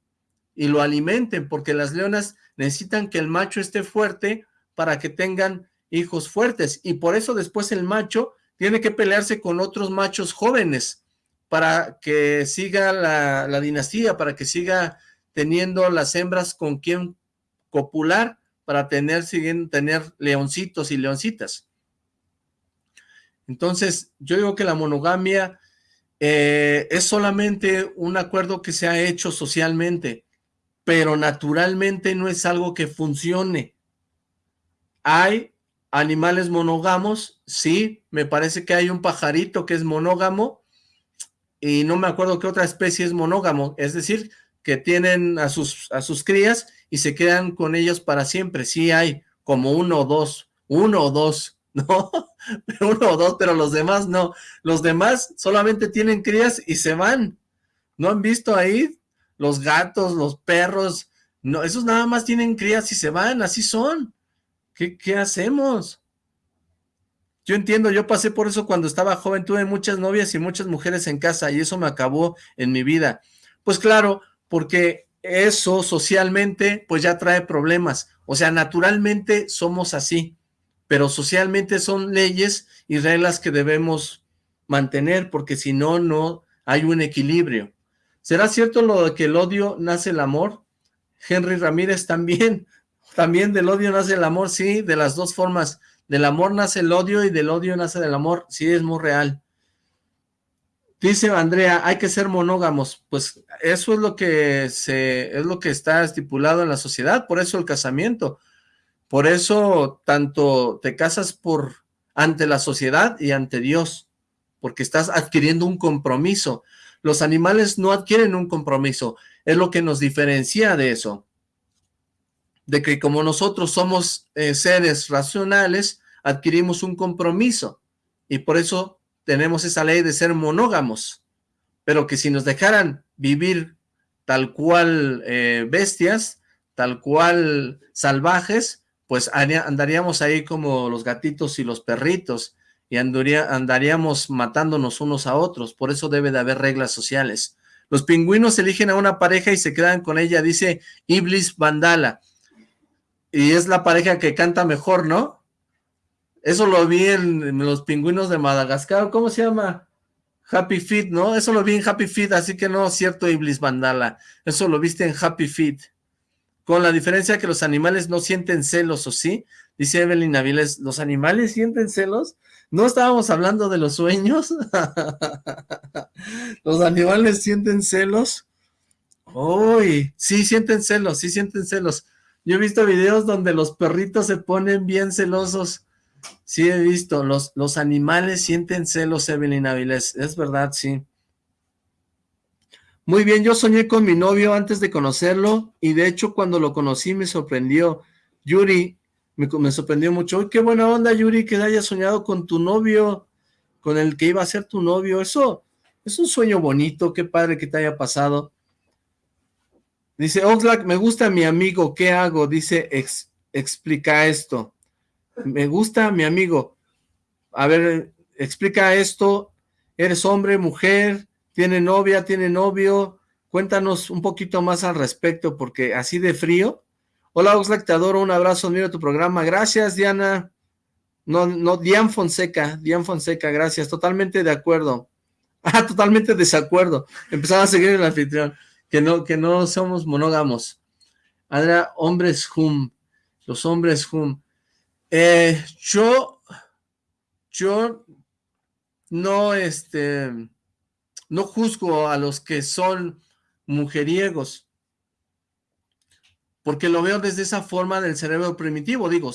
y lo alimenten, porque las leonas necesitan que el macho esté fuerte para que tengan hijos fuertes, y por eso después el macho tiene que pelearse con otros machos jóvenes para que siga la, dinastía, para que siga teniendo las hembras con quien copular para tener, siguen, tener leoncitos y leoncitas. Entonces, yo digo que la monogamia eh, es solamente un acuerdo que se ha hecho socialmente, pero naturalmente no es algo que funcione. Hay Animales monógamos, sí, me parece que hay un pajarito que es monógamo y no me acuerdo qué otra especie es monógamo, es decir, que tienen a sus, a sus crías y se quedan con ellos para siempre, sí hay como uno o dos, uno o dos, ¿no? uno o dos, pero los demás no, los demás solamente tienen crías y se van, ¿no han visto ahí? Los gatos, los perros, no, esos nada más tienen crías y se van, así son, ¿Qué, hacemos? Yo entiendo, yo pasé por eso cuando estaba joven, tuve muchas novias y muchas mujeres en casa y eso me acabó en mi vida. Pues claro, porque eso socialmente pues ya trae problemas, o sea, naturalmente somos así, pero socialmente son leyes y reglas que debemos mantener porque si no, no hay un equilibrio. ¿Será cierto lo de que el odio nace el amor? Henry Ramírez también, también del odio nace el amor, sí, de las dos formas. Del amor nace el odio y del odio nace el amor, sí, es muy real. Dice Andrea, hay que ser monógamos. Pues eso es lo que se, es lo que está estipulado en la sociedad, por eso el casamiento. Por eso tanto te casas por ante la sociedad y ante Dios, porque estás adquiriendo un compromiso. Los animales no adquieren un compromiso, es lo que nos diferencia de eso de que como nosotros somos eh, seres racionales, adquirimos un compromiso y por eso tenemos esa ley de ser monógamos, pero que si nos dejaran vivir tal cual eh, bestias, tal cual salvajes, pues andaríamos ahí como los gatitos y los perritos y andaríamos matándonos unos a otros, por eso debe de haber reglas sociales. Los pingüinos eligen a una pareja y se quedan con ella, dice Iblis Vandala y es la pareja que canta mejor, ¿no? Eso lo vi en, los pingüinos de Madagascar, ¿cómo se llama? Happy Feet, ¿no? Eso lo vi en Happy Feet, así que no cierto Iblis Mandala, eso lo viste en Happy Feet. Con la diferencia que los animales no sienten celos, ¿o sí? Dice Evelyn Aviles, ¿los animales sienten celos? ¿No estábamos hablando de los sueños? ¿Los animales sienten celos? Uy, sí sienten celos, sí sienten celos. Yo he visto videos donde los perritos se ponen bien celosos. Sí he visto, los, los animales sienten celos, Evelyn Avilés. Es verdad, sí. Muy bien, yo soñé con mi novio antes de conocerlo y de hecho cuando lo conocí me sorprendió. Yuri, me, me sorprendió mucho. Uy, qué buena onda, Yuri, que hayas soñado con tu novio, con el que iba a ser tu novio. Eso es un sueño bonito, qué padre que te haya pasado. Dice, Oxlack, me gusta mi amigo, ¿qué hago? Dice, explica esto. Me gusta mi amigo. A ver, explica esto. ¿Eres hombre, mujer? ¿Tiene novia, tiene novio? Cuéntanos un poquito más al respecto, porque así de frío. Hola, Oxlack, te adoro, un abrazo, mira tu programa. Gracias, Diana. No, no, Dian Fonseca, Dian Fonseca, gracias. Totalmente de acuerdo. Ah, totalmente desacuerdo. Empezaba a seguir el anfitrión que no, que no somos monógamos. Andrea, hombres hum, los hombres hum. Eh, yo, yo no, este, no juzgo a los que son mujeriegos, porque lo veo desde esa forma del cerebro primitivo, digo,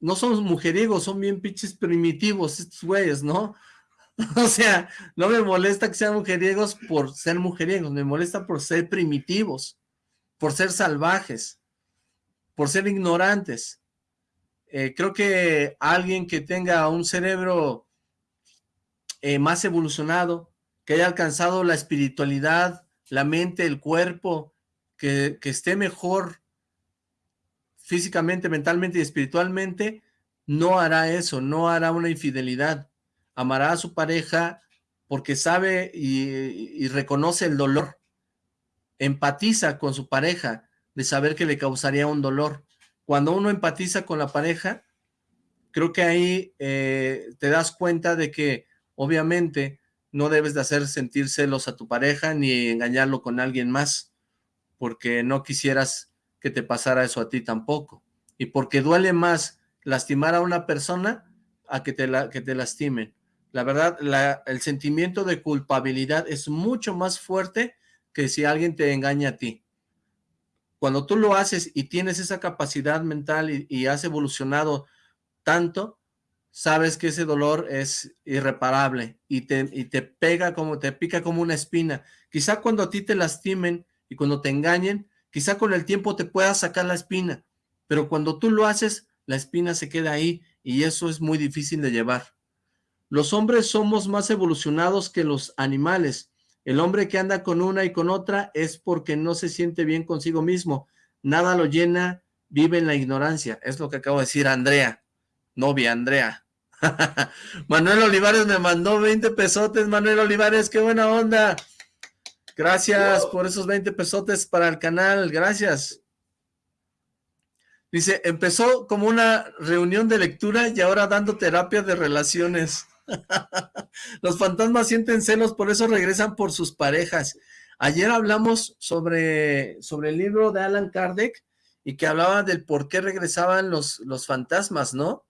no son mujeriegos, son bien pinches primitivos estos güeyes, ¿no? O sea, no me molesta que sean mujeriegos por ser mujeriegos, me molesta por ser primitivos, por ser salvajes, por ser ignorantes. Eh, creo que alguien que tenga un cerebro eh, más evolucionado, que haya alcanzado la espiritualidad, la mente, el cuerpo, que, que esté mejor físicamente, mentalmente y espiritualmente, no hará eso, no hará una infidelidad amará a su pareja porque sabe y, reconoce el dolor, empatiza con su pareja de saber que le causaría un dolor. Cuando uno empatiza con la pareja, creo que ahí eh, te das cuenta de que obviamente no debes de hacer sentir celos a tu pareja ni engañarlo con alguien más, porque no quisieras que te pasara eso a ti tampoco. Y porque duele más lastimar a una persona a que te, la, que te lastimen. La verdad, el sentimiento de culpabilidad es mucho más fuerte que si alguien te engaña a ti. Cuando tú lo haces y tienes esa capacidad mental y, has evolucionado tanto, sabes que ese dolor es irreparable y te, y te pega como, te pica como una espina. Quizá cuando a ti te lastimen y cuando te engañen, quizá con el tiempo te puedas sacar la espina, pero cuando tú lo haces, la espina se queda ahí y eso es muy difícil de llevar. Los hombres somos más evolucionados que los animales. El hombre que anda con una y con otra es porque no se siente bien consigo mismo. Nada lo llena, vive en la ignorancia. Es lo que acabo de decir Andrea, novia Andrea. Manuel Olivares me mandó 20 pesotes. Manuel Olivares, qué buena onda. Gracias por esos 20 pesotes para el canal. Gracias. Dice, empezó como una reunión de lectura y ahora dando terapia de relaciones. Los fantasmas sienten celos, por eso regresan por sus parejas. Ayer hablamos sobre, sobre el libro de Alan Kardec y que hablaba del por qué regresaban los, los fantasmas, ¿no?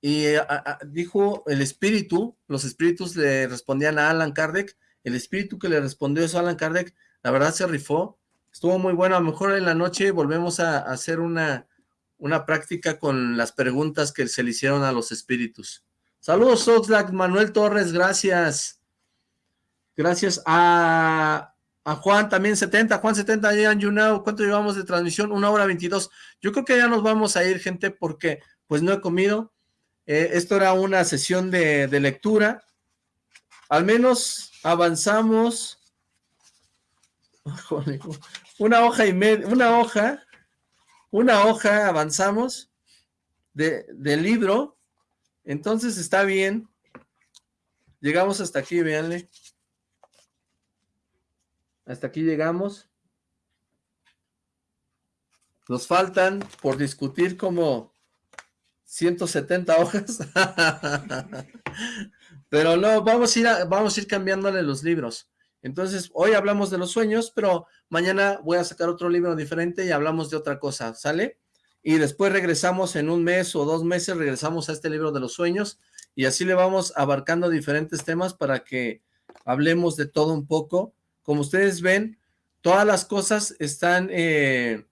Y eh, dijo el espíritu, los espíritus le respondían a Alan Kardec, el espíritu que le respondió eso a Alan Kardec, la verdad se rifó, estuvo muy bueno, a lo mejor en la noche volvemos a, a hacer una, una práctica con las preguntas que se le hicieron a los espíritus. Saludos, Oxlack, Manuel Torres, gracias. Gracias a, Juan también 70, Juan 70, you know, ¿cuánto llevamos de transmisión? Una hora 22. Yo creo que ya nos vamos a ir, gente, porque pues no he comido. Eh, esto era una sesión de, de lectura. Al menos avanzamos. Una hoja y media, una hoja, una hoja avanzamos de, del libro entonces está bien. Llegamos hasta aquí, véanle. Hasta aquí llegamos. Nos faltan por discutir como 170 hojas. pero no, vamos a, ir vamos a ir cambiándole los libros. Entonces, hoy hablamos de los sueños, pero mañana voy a sacar otro libro diferente y hablamos de otra cosa, ¿sale? Y después regresamos en un mes o dos meses, regresamos a este libro de los sueños y así le vamos abarcando diferentes temas para que hablemos de todo un poco. Como ustedes ven, todas las cosas están eh,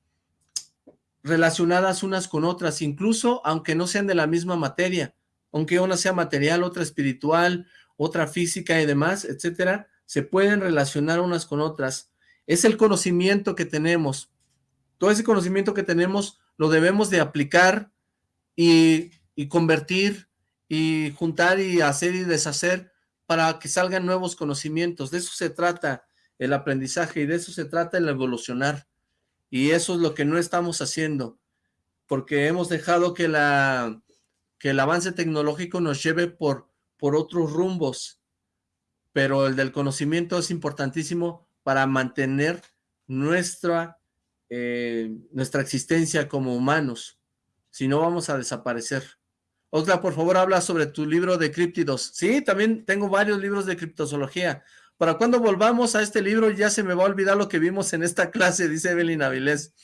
relacionadas unas con otras, incluso aunque no sean de la misma materia, aunque una sea material, otra espiritual, otra física y demás, etcétera, se pueden relacionar unas con otras. Es el conocimiento que tenemos. Todo ese conocimiento que tenemos lo debemos de aplicar y, convertir y juntar y hacer y deshacer para que salgan nuevos conocimientos. De eso se trata el aprendizaje y de eso se trata el evolucionar. Y eso es lo que no estamos haciendo, porque hemos dejado que, la, que el avance tecnológico nos lleve por, por otros rumbos, pero el del conocimiento es importantísimo para mantener nuestra eh, nuestra existencia como humanos, si no vamos a desaparecer. Otra, por favor, habla sobre tu libro de críptidos. Sí, también tengo varios libros de criptozoología. Para cuando volvamos a este libro ya se me va a olvidar lo que vimos en esta clase, dice Evelyn Avilés.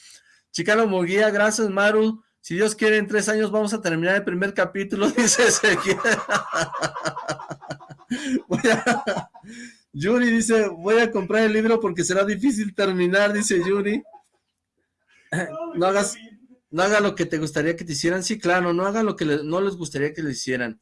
Chicano Moguía, gracias Maru. Si Dios quiere, en tres años vamos a terminar el primer capítulo, dice Ezequiel. Yuri dice, voy a comprar el libro porque será difícil terminar, dice Yuri. No hagas, no haga lo que te gustaría que te hicieran. Sí, claro, no hagan lo que no les gustaría que les hicieran.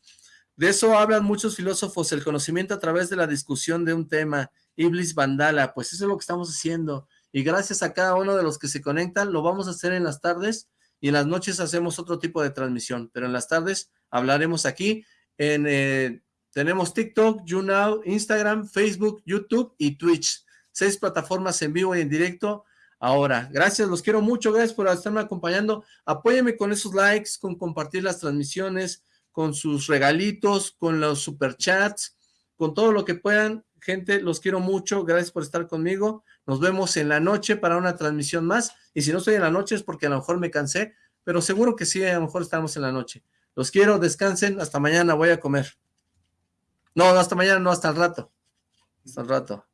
De eso hablan muchos filósofos, el conocimiento a través de la discusión de un tema. Iblis Vandala, pues eso es lo que estamos haciendo. Y gracias a cada uno de los que se conectan, lo vamos a hacer en las tardes y en las noches hacemos otro tipo de transmisión, pero en las tardes hablaremos aquí en... Eh, tenemos TikTok, YouNow, Instagram, Facebook, YouTube y Twitch. Seis plataformas en vivo y en directo. Ahora, gracias, los quiero mucho, gracias por estarme acompañando. Apóyeme con esos likes, con compartir las transmisiones, con sus regalitos, con los superchats, con todo lo que puedan. Gente, los quiero mucho, gracias por estar conmigo. Nos vemos en la noche para una transmisión más. Y si no estoy en la noche es porque a lo mejor me cansé, pero seguro que sí, a lo mejor estamos en la noche. Los quiero, descansen, hasta mañana, voy a comer. No, hasta mañana, no, hasta el rato. Hasta el rato.